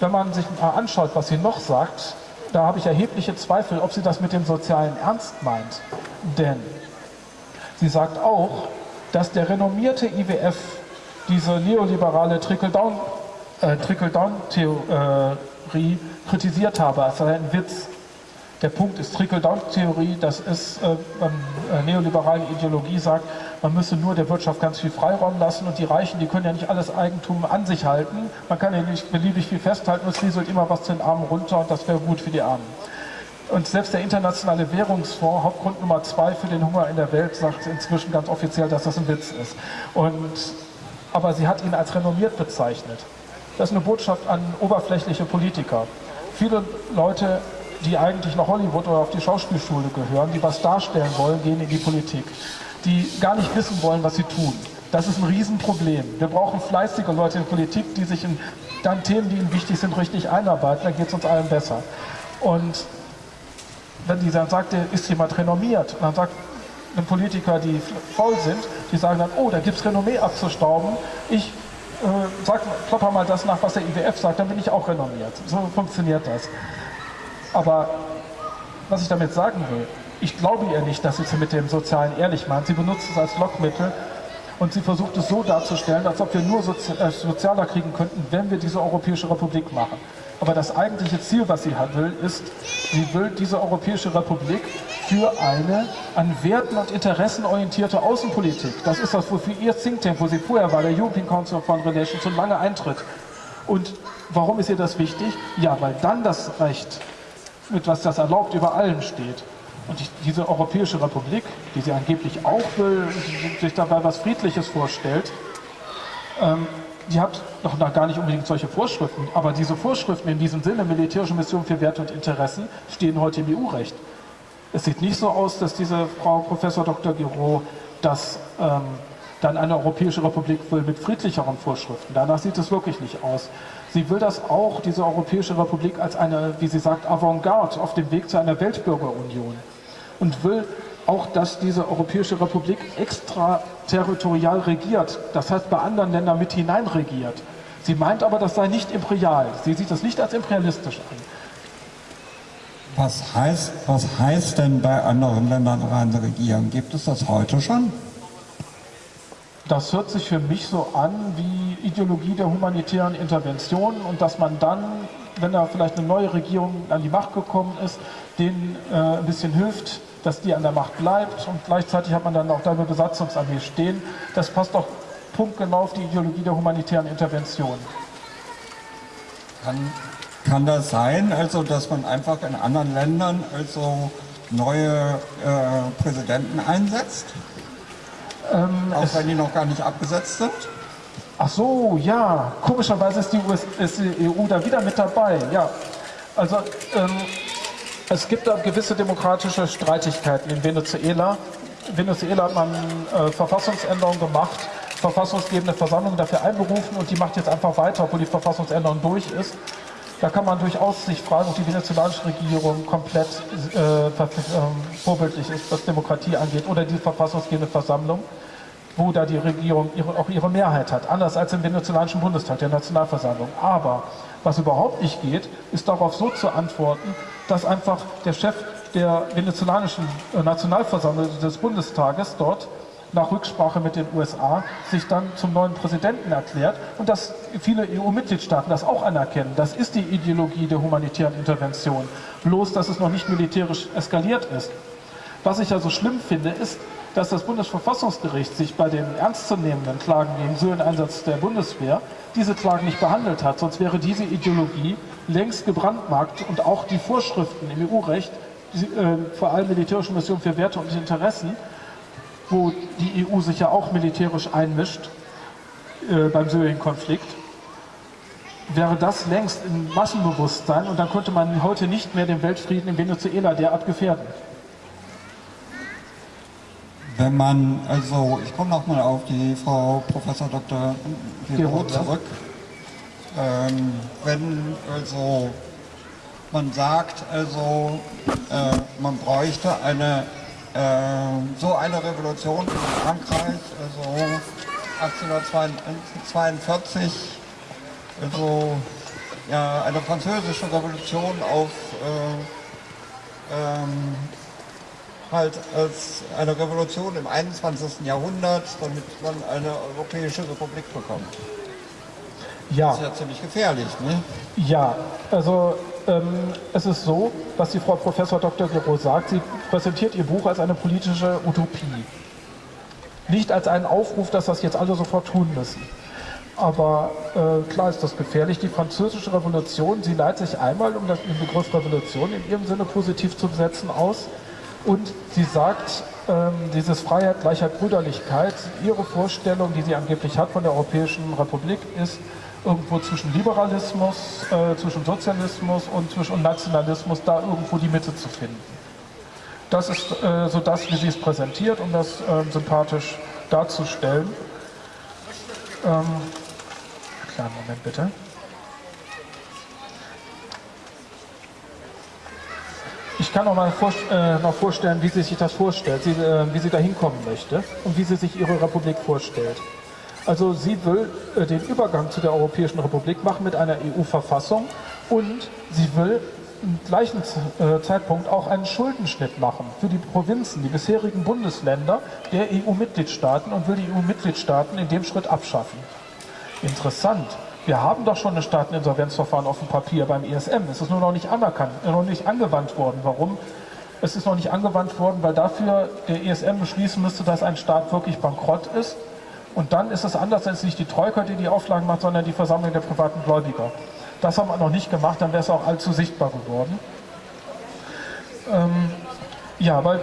wenn man sich mal anschaut, was sie noch sagt, da habe ich erhebliche Zweifel, ob sie das mit dem Sozialen ernst meint. Denn sie sagt auch, dass der renommierte IWF diese neoliberale Trickle-Down-Theorie äh, Trickle kritisiert habe, als sei ein Witz. Der Punkt ist Trickle-Down-Theorie, das ist äh, äh, neoliberale Ideologie sagt, man müsse nur der Wirtschaft ganz viel Freiraum lassen und die Reichen, die können ja nicht alles Eigentum an sich halten. Man kann ja nicht beliebig viel festhalten, es rieselt immer was zu den Armen runter und das wäre gut für die Armen. Und selbst der Internationale Währungsfonds, Hauptgrund Nummer zwei für den Hunger in der Welt, sagt inzwischen ganz offiziell, dass das ein Witz ist. Und, aber sie hat ihn als renommiert bezeichnet. Das ist eine Botschaft an oberflächliche Politiker. Viele Leute, die eigentlich nach Hollywood oder auf die Schauspielschule gehören, die was darstellen wollen, gehen in die Politik. Die gar nicht wissen wollen, was sie tun. Das ist ein Riesenproblem. Wir brauchen fleißige Leute in Politik, die sich in dann Themen, die ihnen wichtig sind, richtig einarbeiten. Dann geht es uns allen besser. Und wenn die dann sagt, ist jemand renommiert, und dann sagt ein Politiker, die faul sind, die sagen dann, oh, da gibt es Renommee abzustauben, ich äh, sag, klopper mal das nach, was der IWF sagt, dann bin ich auch renommiert. So funktioniert das. Aber was ich damit sagen will, ich glaube ihr nicht, dass sie es mit dem Sozialen ehrlich meint. Sie benutzt es als Lockmittel und sie versucht es so darzustellen, als ob wir nur Sozi äh, sozialer kriegen könnten, wenn wir diese Europäische Republik machen. Aber das eigentliche Ziel, was sie will, ist, sie will diese Europäische Republik für eine an Werten und Interessen orientierte Außenpolitik. Das ist das, wofür ihr Think Tank, wo sie vorher war, der European Council of Foreign Relations, so lange eintritt. Und warum ist ihr das wichtig? Ja, weil dann das Recht, mit was das erlaubt, über allem steht. Und die, diese Europäische Republik, die sie angeblich auch will, sich dabei was Friedliches vorstellt, ähm, die hat noch gar nicht unbedingt solche Vorschriften, aber diese Vorschriften in diesem Sinne, militärische Mission für Werte und Interessen, stehen heute im EU-Recht. Es sieht nicht so aus, dass diese Frau Professor Dr. Giro das ähm, dann eine Europäische Republik will mit friedlicheren Vorschriften. Danach sieht es wirklich nicht aus. Sie will das auch, diese Europäische Republik, als eine, wie sie sagt, Avantgarde auf dem Weg zu einer Weltbürgerunion und will auch, dass diese Europäische Republik extraterritorial regiert, das heißt bei anderen Ländern mit hinein regiert. Sie meint aber, das sei nicht imperial. Sie sieht das nicht als imperialistisch an. Was heißt, was heißt denn bei anderen Ländern rein regieren? Gibt es das heute schon? Das hört sich für mich so an wie Ideologie der humanitären Intervention und dass man dann, wenn da vielleicht eine neue Regierung an die Macht gekommen ist, denen äh, ein bisschen hilft, dass die an der Macht bleibt und gleichzeitig hat man dann auch da eine Besatzungsarmee stehen. Das passt doch punktgenau auf die Ideologie der humanitären Intervention. Kann, kann das sein, also dass man einfach in anderen Ländern also neue äh, Präsidenten einsetzt? Ähm, auch wenn die noch gar nicht abgesetzt sind? Ach so, ja. Komischerweise ist die, US, ist die EU da wieder mit dabei. Ja, also ähm, es gibt da gewisse demokratische Streitigkeiten in Venezuela. In Venezuela hat man äh, Verfassungsänderungen gemacht, verfassungsgebende Versammlung dafür einberufen und die macht jetzt einfach weiter, obwohl die Verfassungsänderung durch ist. Da kann man durchaus sich fragen, ob die venezolanische Regierung komplett äh, vorbildlich ist, was Demokratie angeht, oder die verfassungsgebende Versammlung, wo da die Regierung ihre, auch ihre Mehrheit hat, anders als im venezolanischen Bundestag, der Nationalversammlung. Aber was überhaupt nicht geht, ist darauf so zu antworten, dass einfach der Chef der venezolanischen äh, Nationalversammlung des Bundestages dort nach Rücksprache mit den USA sich dann zum neuen Präsidenten erklärt und dass viele EU-Mitgliedstaaten das auch anerkennen. Das ist die Ideologie der humanitären Intervention, bloß dass es noch nicht militärisch eskaliert ist. Was ich also schlimm finde, ist, dass das Bundesverfassungsgericht sich bei den ernstzunehmenden Klagen gegen Syreneinsatz der Bundeswehr diese Klagen nicht behandelt hat. Sonst wäre diese Ideologie längst gebrandmarkt und auch die Vorschriften im EU-Recht, äh, vor allem militärische Missionen für Werte und Interessen, wo die EU sich ja auch militärisch einmischt äh, beim Syrien-Konflikt, wäre das längst im Massenbewusstsein und dann könnte man heute nicht mehr den Weltfrieden in Venezuela derart gefährden. Wenn man, also ich komme nochmal auf die Frau Professor Dr. Gero zurück. Ähm, wenn also man sagt, also äh, man bräuchte eine äh, so eine Revolution in Frankreich, also 1842, also ja, eine französische Revolution auf äh, ähm, halt als eine Revolution im 21. Jahrhundert, damit man eine europäische Republik bekommt. Ja. Das ist ja ziemlich gefährlich, ne? Ja, also ähm, es ist so, was die Frau Professor Dr. Gero sagt, sie präsentiert ihr Buch als eine politische Utopie. Nicht als einen Aufruf, dass das jetzt alle sofort tun müssen. Aber äh, klar ist das gefährlich. Die französische Revolution, sie leitet sich einmal, um den Begriff Revolution in ihrem Sinne positiv zu besetzen, aus. Und sie sagt, ähm, dieses Freiheit, Gleichheit, Brüderlichkeit, ihre Vorstellung, die sie angeblich hat von der Europäischen Republik, ist, irgendwo zwischen Liberalismus, äh, zwischen Sozialismus und zwischen Nationalismus da irgendwo die Mitte zu finden. Das ist äh, so das, wie sie es präsentiert, um das äh, sympathisch darzustellen. Ähm, kleinen Moment bitte. Kann noch mal vor, äh, noch vorstellen, wie sie sich das vorstellt, sie, äh, wie sie da hinkommen möchte und wie sie sich ihre Republik vorstellt. Also sie will äh, den Übergang zu der Europäischen Republik machen mit einer EU-Verfassung und sie will im gleichen äh, Zeitpunkt auch einen Schuldenschnitt machen für die Provinzen, die bisherigen Bundesländer der EU-Mitgliedstaaten und will die EU-Mitgliedstaaten in dem Schritt abschaffen. Interessant. Wir haben doch schon ein Staateninsolvenzverfahren auf dem Papier beim ESM. Es ist nur noch nicht anerkannt, äh, noch nicht angewandt worden. Warum? Es ist noch nicht angewandt worden, weil dafür der ESM beschließen müsste, dass ein Staat wirklich bankrott ist und dann ist es anders als nicht die Troika, die die Auflagen macht, sondern die Versammlung der privaten Gläubiger. Das haben wir noch nicht gemacht, dann wäre es auch allzu sichtbar geworden. Ähm, ja, weil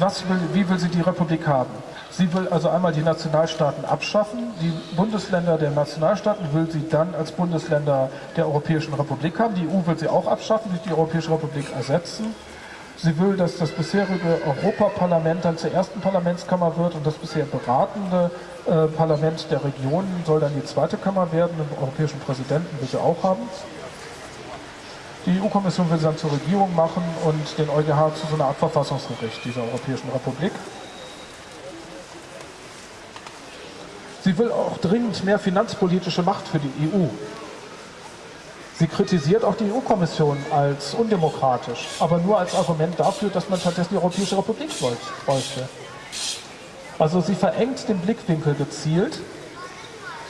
was will, wie will sie die Republik haben? Sie will also einmal die Nationalstaaten abschaffen. Die Bundesländer der Nationalstaaten will sie dann als Bundesländer der Europäischen Republik haben. Die EU will sie auch abschaffen, durch die Europäische Republik ersetzen. Sie will, dass das bisherige Europaparlament dann zur ersten Parlamentskammer wird und das bisher beratende äh, Parlament der Regionen soll dann die zweite Kammer werden. Den europäischen Präsidenten will sie auch haben. Die EU-Kommission will sie dann zur Regierung machen und den EuGH zu so einer Art Verfassungsgericht dieser Europäischen Republik. Sie will auch dringend mehr finanzpolitische Macht für die EU. Sie kritisiert auch die EU-Kommission als undemokratisch, aber nur als Argument dafür, dass man stattdessen die Europäische Republik bräuchte. Also sie verengt den Blickwinkel gezielt,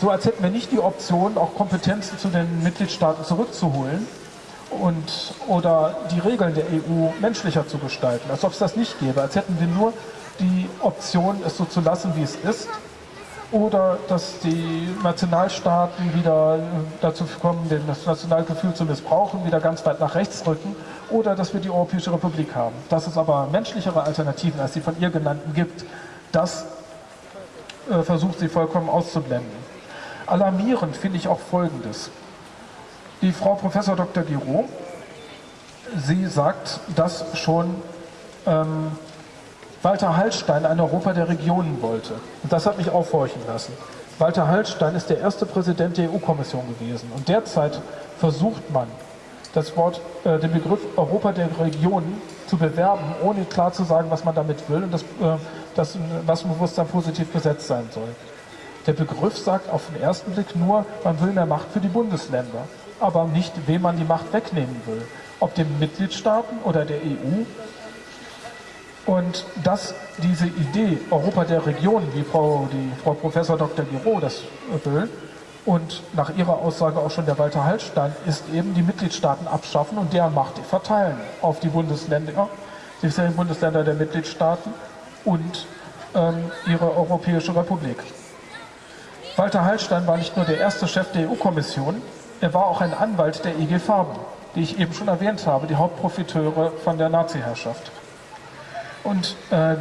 so als hätten wir nicht die Option, auch Kompetenzen zu den Mitgliedstaaten zurückzuholen und, oder die Regeln der EU menschlicher zu gestalten, als ob es das nicht gäbe, als hätten wir nur die Option, es so zu lassen, wie es ist oder dass die Nationalstaaten wieder äh, dazu kommen, das Nationalgefühl zu missbrauchen, wieder ganz weit nach rechts rücken, oder dass wir die Europäische Republik haben. Dass es aber menschlichere Alternativen als die von ihr genannten gibt, das äh, versucht sie vollkommen auszublenden. Alarmierend finde ich auch Folgendes. Die Frau Professor Dr. Giraud, sie sagt, dass schon ähm, Walter Hallstein ein Europa der Regionen wollte. Und das hat mich aufhorchen lassen. Walter Hallstein ist der erste Präsident der EU-Kommission gewesen. Und derzeit versucht man das Wort, äh, den Begriff Europa der Regionen zu bewerben, ohne klar zu sagen, was man damit will und das, äh, das Massenbewusstsein positiv besetzt sein soll. Der Begriff sagt auf den ersten Blick nur, man will mehr Macht für die Bundesländer, aber nicht, wem man die Macht wegnehmen will. Ob den Mitgliedstaaten oder der EU. Und dass diese Idee Europa der Regionen, wie Frau, die Frau Professor Dr. Giro das will, und nach ihrer Aussage auch schon der Walter Hallstein, ist eben die Mitgliedstaaten abschaffen und deren Macht verteilen auf die Bundesländer, die Bundesländer der Mitgliedstaaten und ähm, ihre Europäische Republik. Walter Hallstein war nicht nur der erste Chef der EU-Kommission, er war auch ein Anwalt der IG Farben, die ich eben schon erwähnt habe, die Hauptprofiteure von der Nazi-Herrschaft. Und äh,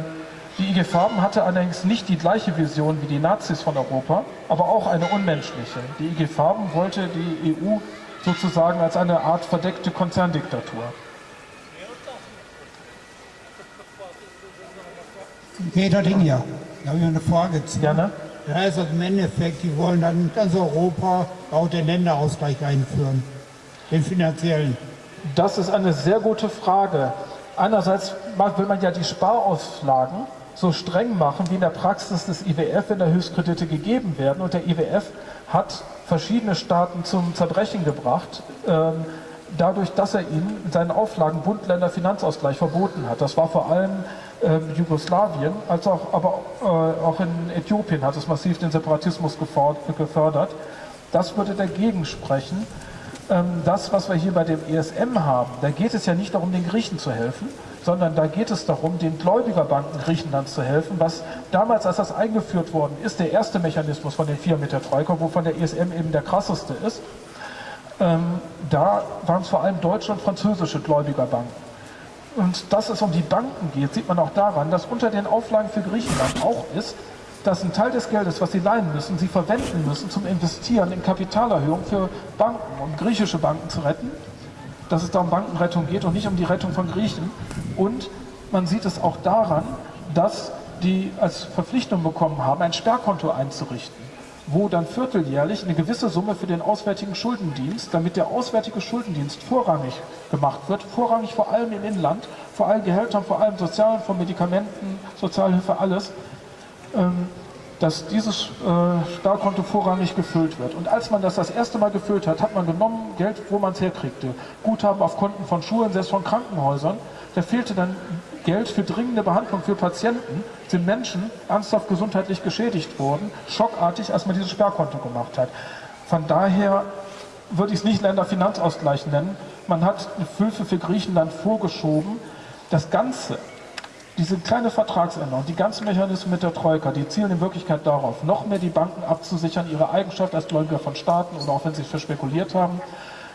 die IG Farben hatte allerdings nicht die gleiche Vision wie die Nazis von Europa, aber auch eine unmenschliche. Die IG Farben wollte die EU sozusagen als eine Art verdeckte Konzerndiktatur. Peter Dinja, da habe ich eine Frage zu. Gerne. Das heißt also im Endeffekt, die wollen dann in ganz Europa auch den Länderausgleich einführen, den finanziellen. Das ist eine sehr gute Frage. Einerseits will man ja die Sparauflagen so streng machen, wie in der Praxis des IWF, wenn da Höchstkredite gegeben werden. Und der IWF hat verschiedene Staaten zum Zerbrechen gebracht, ähm, dadurch, dass er ihnen in seinen Auflagen Bund-Länder-Finanzausgleich verboten hat. Das war vor allem äh, Jugoslawien, als auch, aber äh, auch in Äthiopien hat es massiv den Separatismus gefördert. Das würde dagegen sprechen. Ähm, das, was wir hier bei dem ESM haben, da geht es ja nicht darum, den Griechen zu helfen, sondern da geht es darum, den Gläubigerbanken Griechenlands zu helfen, was damals, als das eingeführt worden ist, der erste Mechanismus von den vier mit der Troika, wovon der ESM eben der krasseste ist, ähm, da waren es vor allem deutsche und französische Gläubigerbanken. Und dass es um die Banken geht, sieht man auch daran, dass unter den Auflagen für Griechenland auch ist, dass ein Teil des Geldes, was sie leihen müssen, sie verwenden müssen zum Investieren in Kapitalerhöhung für Banken, um griechische Banken zu retten. Dass es da um Bankenrettung geht und nicht um die Rettung von Griechen. Und man sieht es auch daran, dass die als Verpflichtung bekommen haben, ein Sperrkonto einzurichten wo dann vierteljährlich eine gewisse Summe für den Auswärtigen Schuldendienst, damit der Auswärtige Schuldendienst vorrangig gemacht wird, vorrangig vor allem im Inland, vor allen Gehältern, vor allem Sozialen, von Medikamenten, Sozialhilfe, alles, dass dieses äh, Sparkonto vorrangig gefüllt wird. Und als man das das erste Mal gefüllt hat, hat man genommen Geld, wo man es herkriegte. Guthaben auf Konten von Schulen, selbst von Krankenhäusern. Da fehlte dann Geld für dringende Behandlung für Patienten, sind Menschen ernsthaft gesundheitlich geschädigt worden, schockartig, als man dieses Sperrkonto gemacht hat. Von daher würde ich es nicht Länderfinanzausgleich nennen. Man hat eine Hilfe für Griechenland vorgeschoben. Das Ganze, diese kleine Vertragsänderung, die ganzen Mechanismen mit der Troika, die zielen in Wirklichkeit darauf, noch mehr die Banken abzusichern, ihre Eigenschaft als Gläubiger von Staaten oder auch wenn sie verspekuliert haben,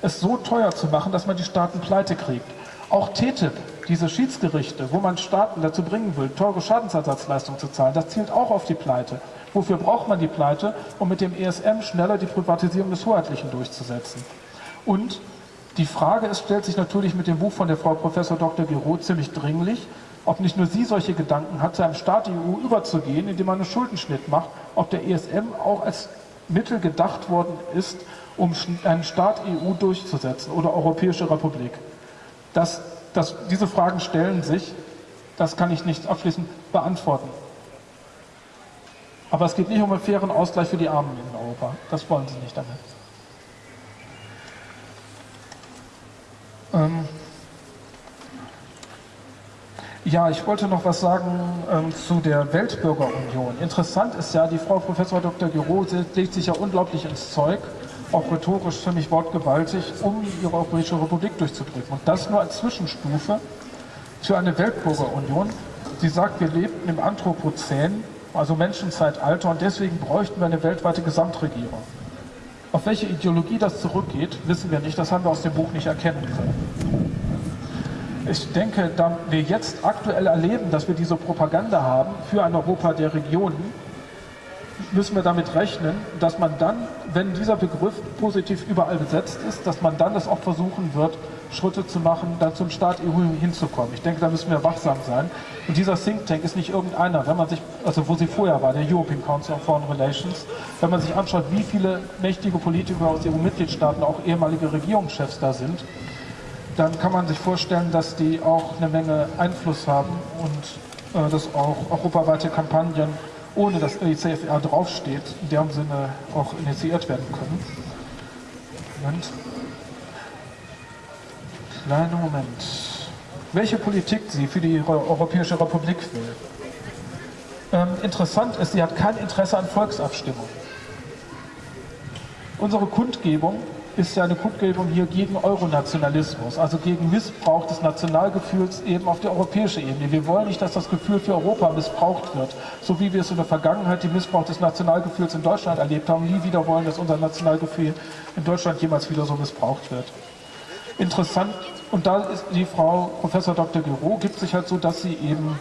es so teuer zu machen, dass man die Staaten pleite kriegt. Auch TTIP, diese Schiedsgerichte, wo man Staaten dazu bringen will, teure Schadensersatzleistungen zu zahlen, das zielt auch auf die Pleite. Wofür braucht man die Pleite? Um mit dem ESM schneller die Privatisierung des Hoheitlichen durchzusetzen. Und die Frage ist, stellt sich natürlich mit dem Buch von der Frau Professor Dr. Giro ziemlich dringlich, ob nicht nur sie solche Gedanken hat, zu einem Staat EU überzugehen, indem man einen Schuldenschnitt macht, ob der ESM auch als Mittel gedacht worden ist, um einen Staat EU durchzusetzen oder Europäische Republik. Das, das, diese Fragen stellen sich, das kann ich nicht abschließend beantworten. Aber es geht nicht um einen fairen Ausgleich für die Armen in Europa. Das wollen sie nicht damit. Ähm ja, ich wollte noch was sagen ähm, zu der Weltbürgerunion. Interessant ist ja, die Frau Professor Dr. Giro legt sich ja unglaublich ins Zeug auch rhetorisch ziemlich wortgewaltig, um ihre Europäische Republik durchzudrücken. Und das nur als Zwischenstufe für eine Weltbürgerunion. Sie sagt, wir lebten im Anthropozän, also Menschenzeitalter, und deswegen bräuchten wir eine weltweite Gesamtregierung. Auf welche Ideologie das zurückgeht, wissen wir nicht, das haben wir aus dem Buch nicht erkennen können. Ich denke, da wir jetzt aktuell erleben, dass wir diese Propaganda haben für ein Europa der Regionen, müssen wir damit rechnen, dass man dann, wenn dieser Begriff positiv überall besetzt ist, dass man dann das auch versuchen wird, Schritte zu machen, dann zum Staat EU hinzukommen. Ich denke, da müssen wir wachsam sein. Und dieser Think Tank ist nicht irgendeiner. Wenn man sich, also wo sie vorher war, der European Council on Foreign Relations, wenn man sich anschaut, wie viele mächtige Politiker aus EU-Mitgliedstaaten, auch ehemalige Regierungschefs da sind, dann kann man sich vorstellen, dass die auch eine Menge Einfluss haben und äh, dass auch europaweite Kampagnen, ohne dass ECFR draufsteht, in dem Sinne auch initiiert werden können. Moment. Kleinen Moment. Welche Politik sie für die Europäische Republik will. Ähm, interessant ist, sie hat kein Interesse an Volksabstimmung. Unsere Kundgebung ist ja eine Kundgebung hier gegen Euronationalismus, also gegen Missbrauch des Nationalgefühls eben auf der europäischen Ebene. Wir wollen nicht, dass das Gefühl für Europa missbraucht wird, so wie wir es in der Vergangenheit den Missbrauch des Nationalgefühls in Deutschland erlebt haben. Nie wieder wollen, dass unser Nationalgefühl in Deutschland jemals wieder so missbraucht wird. Interessant, und da ist die Frau Professor Dr. Gero, gibt sich halt so, dass sie eben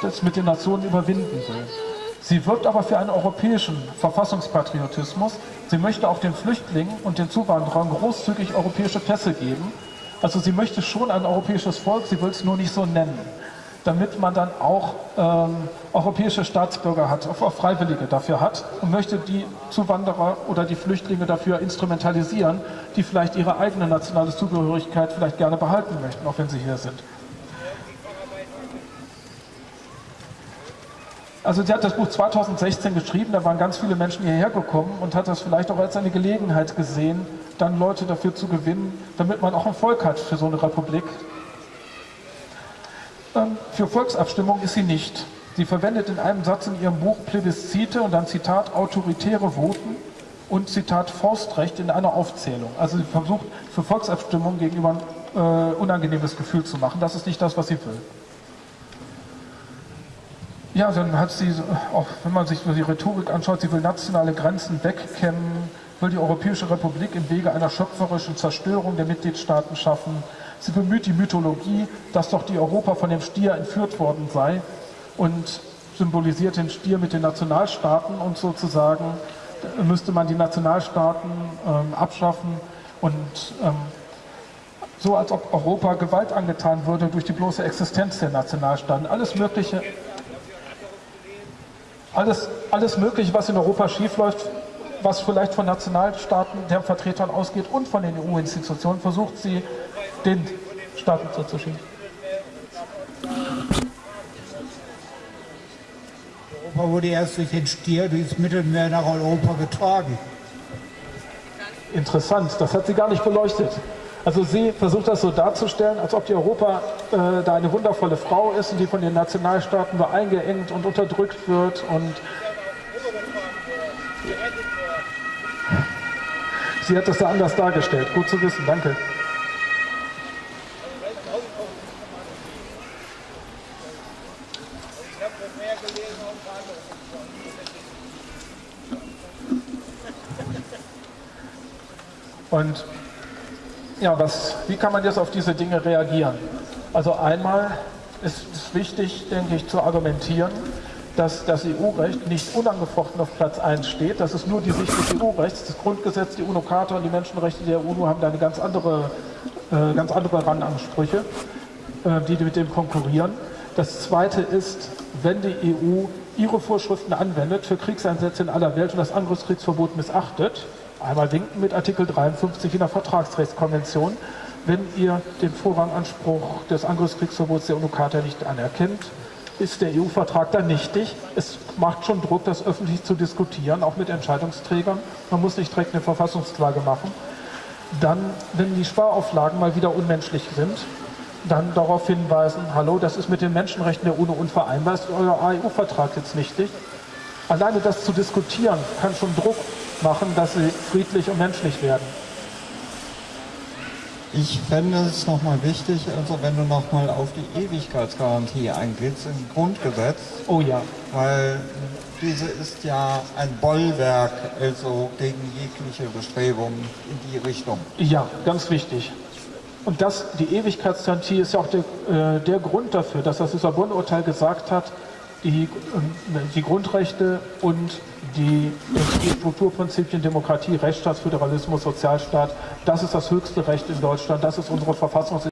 das mit den Nationen überwinden will. Sie wirbt aber für einen europäischen Verfassungspatriotismus. Sie möchte auch den Flüchtlingen und den Zuwanderern großzügig europäische Pässe geben. Also sie möchte schon ein europäisches Volk, sie will es nur nicht so nennen, damit man dann auch ähm, europäische Staatsbürger hat, auch Freiwillige dafür hat und möchte die Zuwanderer oder die Flüchtlinge dafür instrumentalisieren, die vielleicht ihre eigene nationale Zugehörigkeit vielleicht gerne behalten möchten, auch wenn sie hier sind. Also sie hat das Buch 2016 geschrieben, da waren ganz viele Menschen hierher gekommen und hat das vielleicht auch als eine Gelegenheit gesehen, dann Leute dafür zu gewinnen, damit man auch ein Volk hat für so eine Republik. Ähm, für Volksabstimmung ist sie nicht. Sie verwendet in einem Satz in ihrem Buch Plebiszite und dann Zitat autoritäre Voten und Zitat Faustrecht in einer Aufzählung. Also sie versucht für Volksabstimmung gegenüber ein äh, unangenehmes Gefühl zu machen. Das ist nicht das, was sie will. Ja, dann hat sie, auch wenn man sich die Rhetorik anschaut, sie will nationale Grenzen wegkämmen, will die Europäische Republik im Wege einer schöpferischen Zerstörung der Mitgliedstaaten schaffen. Sie bemüht die Mythologie, dass doch die Europa von dem Stier entführt worden sei und symbolisiert den Stier mit den Nationalstaaten und sozusagen müsste man die Nationalstaaten ähm, abschaffen und ähm, so als ob Europa Gewalt angetan würde durch die bloße Existenz der Nationalstaaten. Alles Mögliche alles, alles Mögliche, was in Europa schiefläuft, was vielleicht von Nationalstaaten, deren Vertretern ausgeht und von den EU-Institutionen, versucht sie den Staaten zuzuschieben. Europa wurde erst durch den Stier durchs Mittelmeer nach Europa getragen. Interessant, das hat sie gar nicht beleuchtet. Also sie versucht das so darzustellen, als ob die Europa äh, da eine wundervolle Frau ist und die von den Nationalstaaten nur eingeengt und unterdrückt wird und sie hat das da anders dargestellt. Gut zu wissen, danke. Und ja, was, wie kann man jetzt auf diese Dinge reagieren? Also einmal ist es wichtig, denke ich, zu argumentieren, dass das EU-Recht nicht unangefochten auf Platz 1 steht. Das ist nur die Sicht des EU-Rechts. Das Grundgesetz, die UNO-Charta und die Menschenrechte der UNO haben da eine ganz andere, äh, ganz andere Rangansprüche, äh, die mit dem konkurrieren. Das Zweite ist, wenn die EU ihre Vorschriften anwendet für Kriegseinsätze in aller Welt und das Angriffskriegsverbot missachtet, einmal winken mit Artikel 53 in der Vertragsrechtskonvention, wenn ihr den Vorranganspruch des Angriffskriegsverbots der UNO-Charta nicht anerkennt, ist der EU-Vertrag dann nichtig. Es macht schon Druck, das öffentlich zu diskutieren, auch mit Entscheidungsträgern. Man muss nicht direkt eine Verfassungsklage machen. Dann, wenn die Sparauflagen mal wieder unmenschlich sind, dann darauf hinweisen, hallo, das ist mit den Menschenrechten der UNO unvereinbar, ist euer EU-Vertrag jetzt nichtig. Alleine das zu diskutieren, kann schon Druck machen, dass sie friedlich und menschlich werden. Ich fände es nochmal wichtig, also wenn du nochmal auf die Ewigkeitsgarantie eingehst im Grundgesetz. Oh ja. Weil diese ist ja ein Bollwerk also gegen jegliche Bestrebungen in die Richtung. Ja, ganz wichtig. Und das, die Ewigkeitsgarantie ist ja auch der, äh, der Grund dafür, dass das Lissabon-Urteil gesagt hat, die, äh, die Grundrechte und die, die Strukturprinzipien Demokratie, Rechtsstaatsföderalismus, Sozialstaat, das ist das höchste Recht in Deutschland, das ist unsere Verfassung.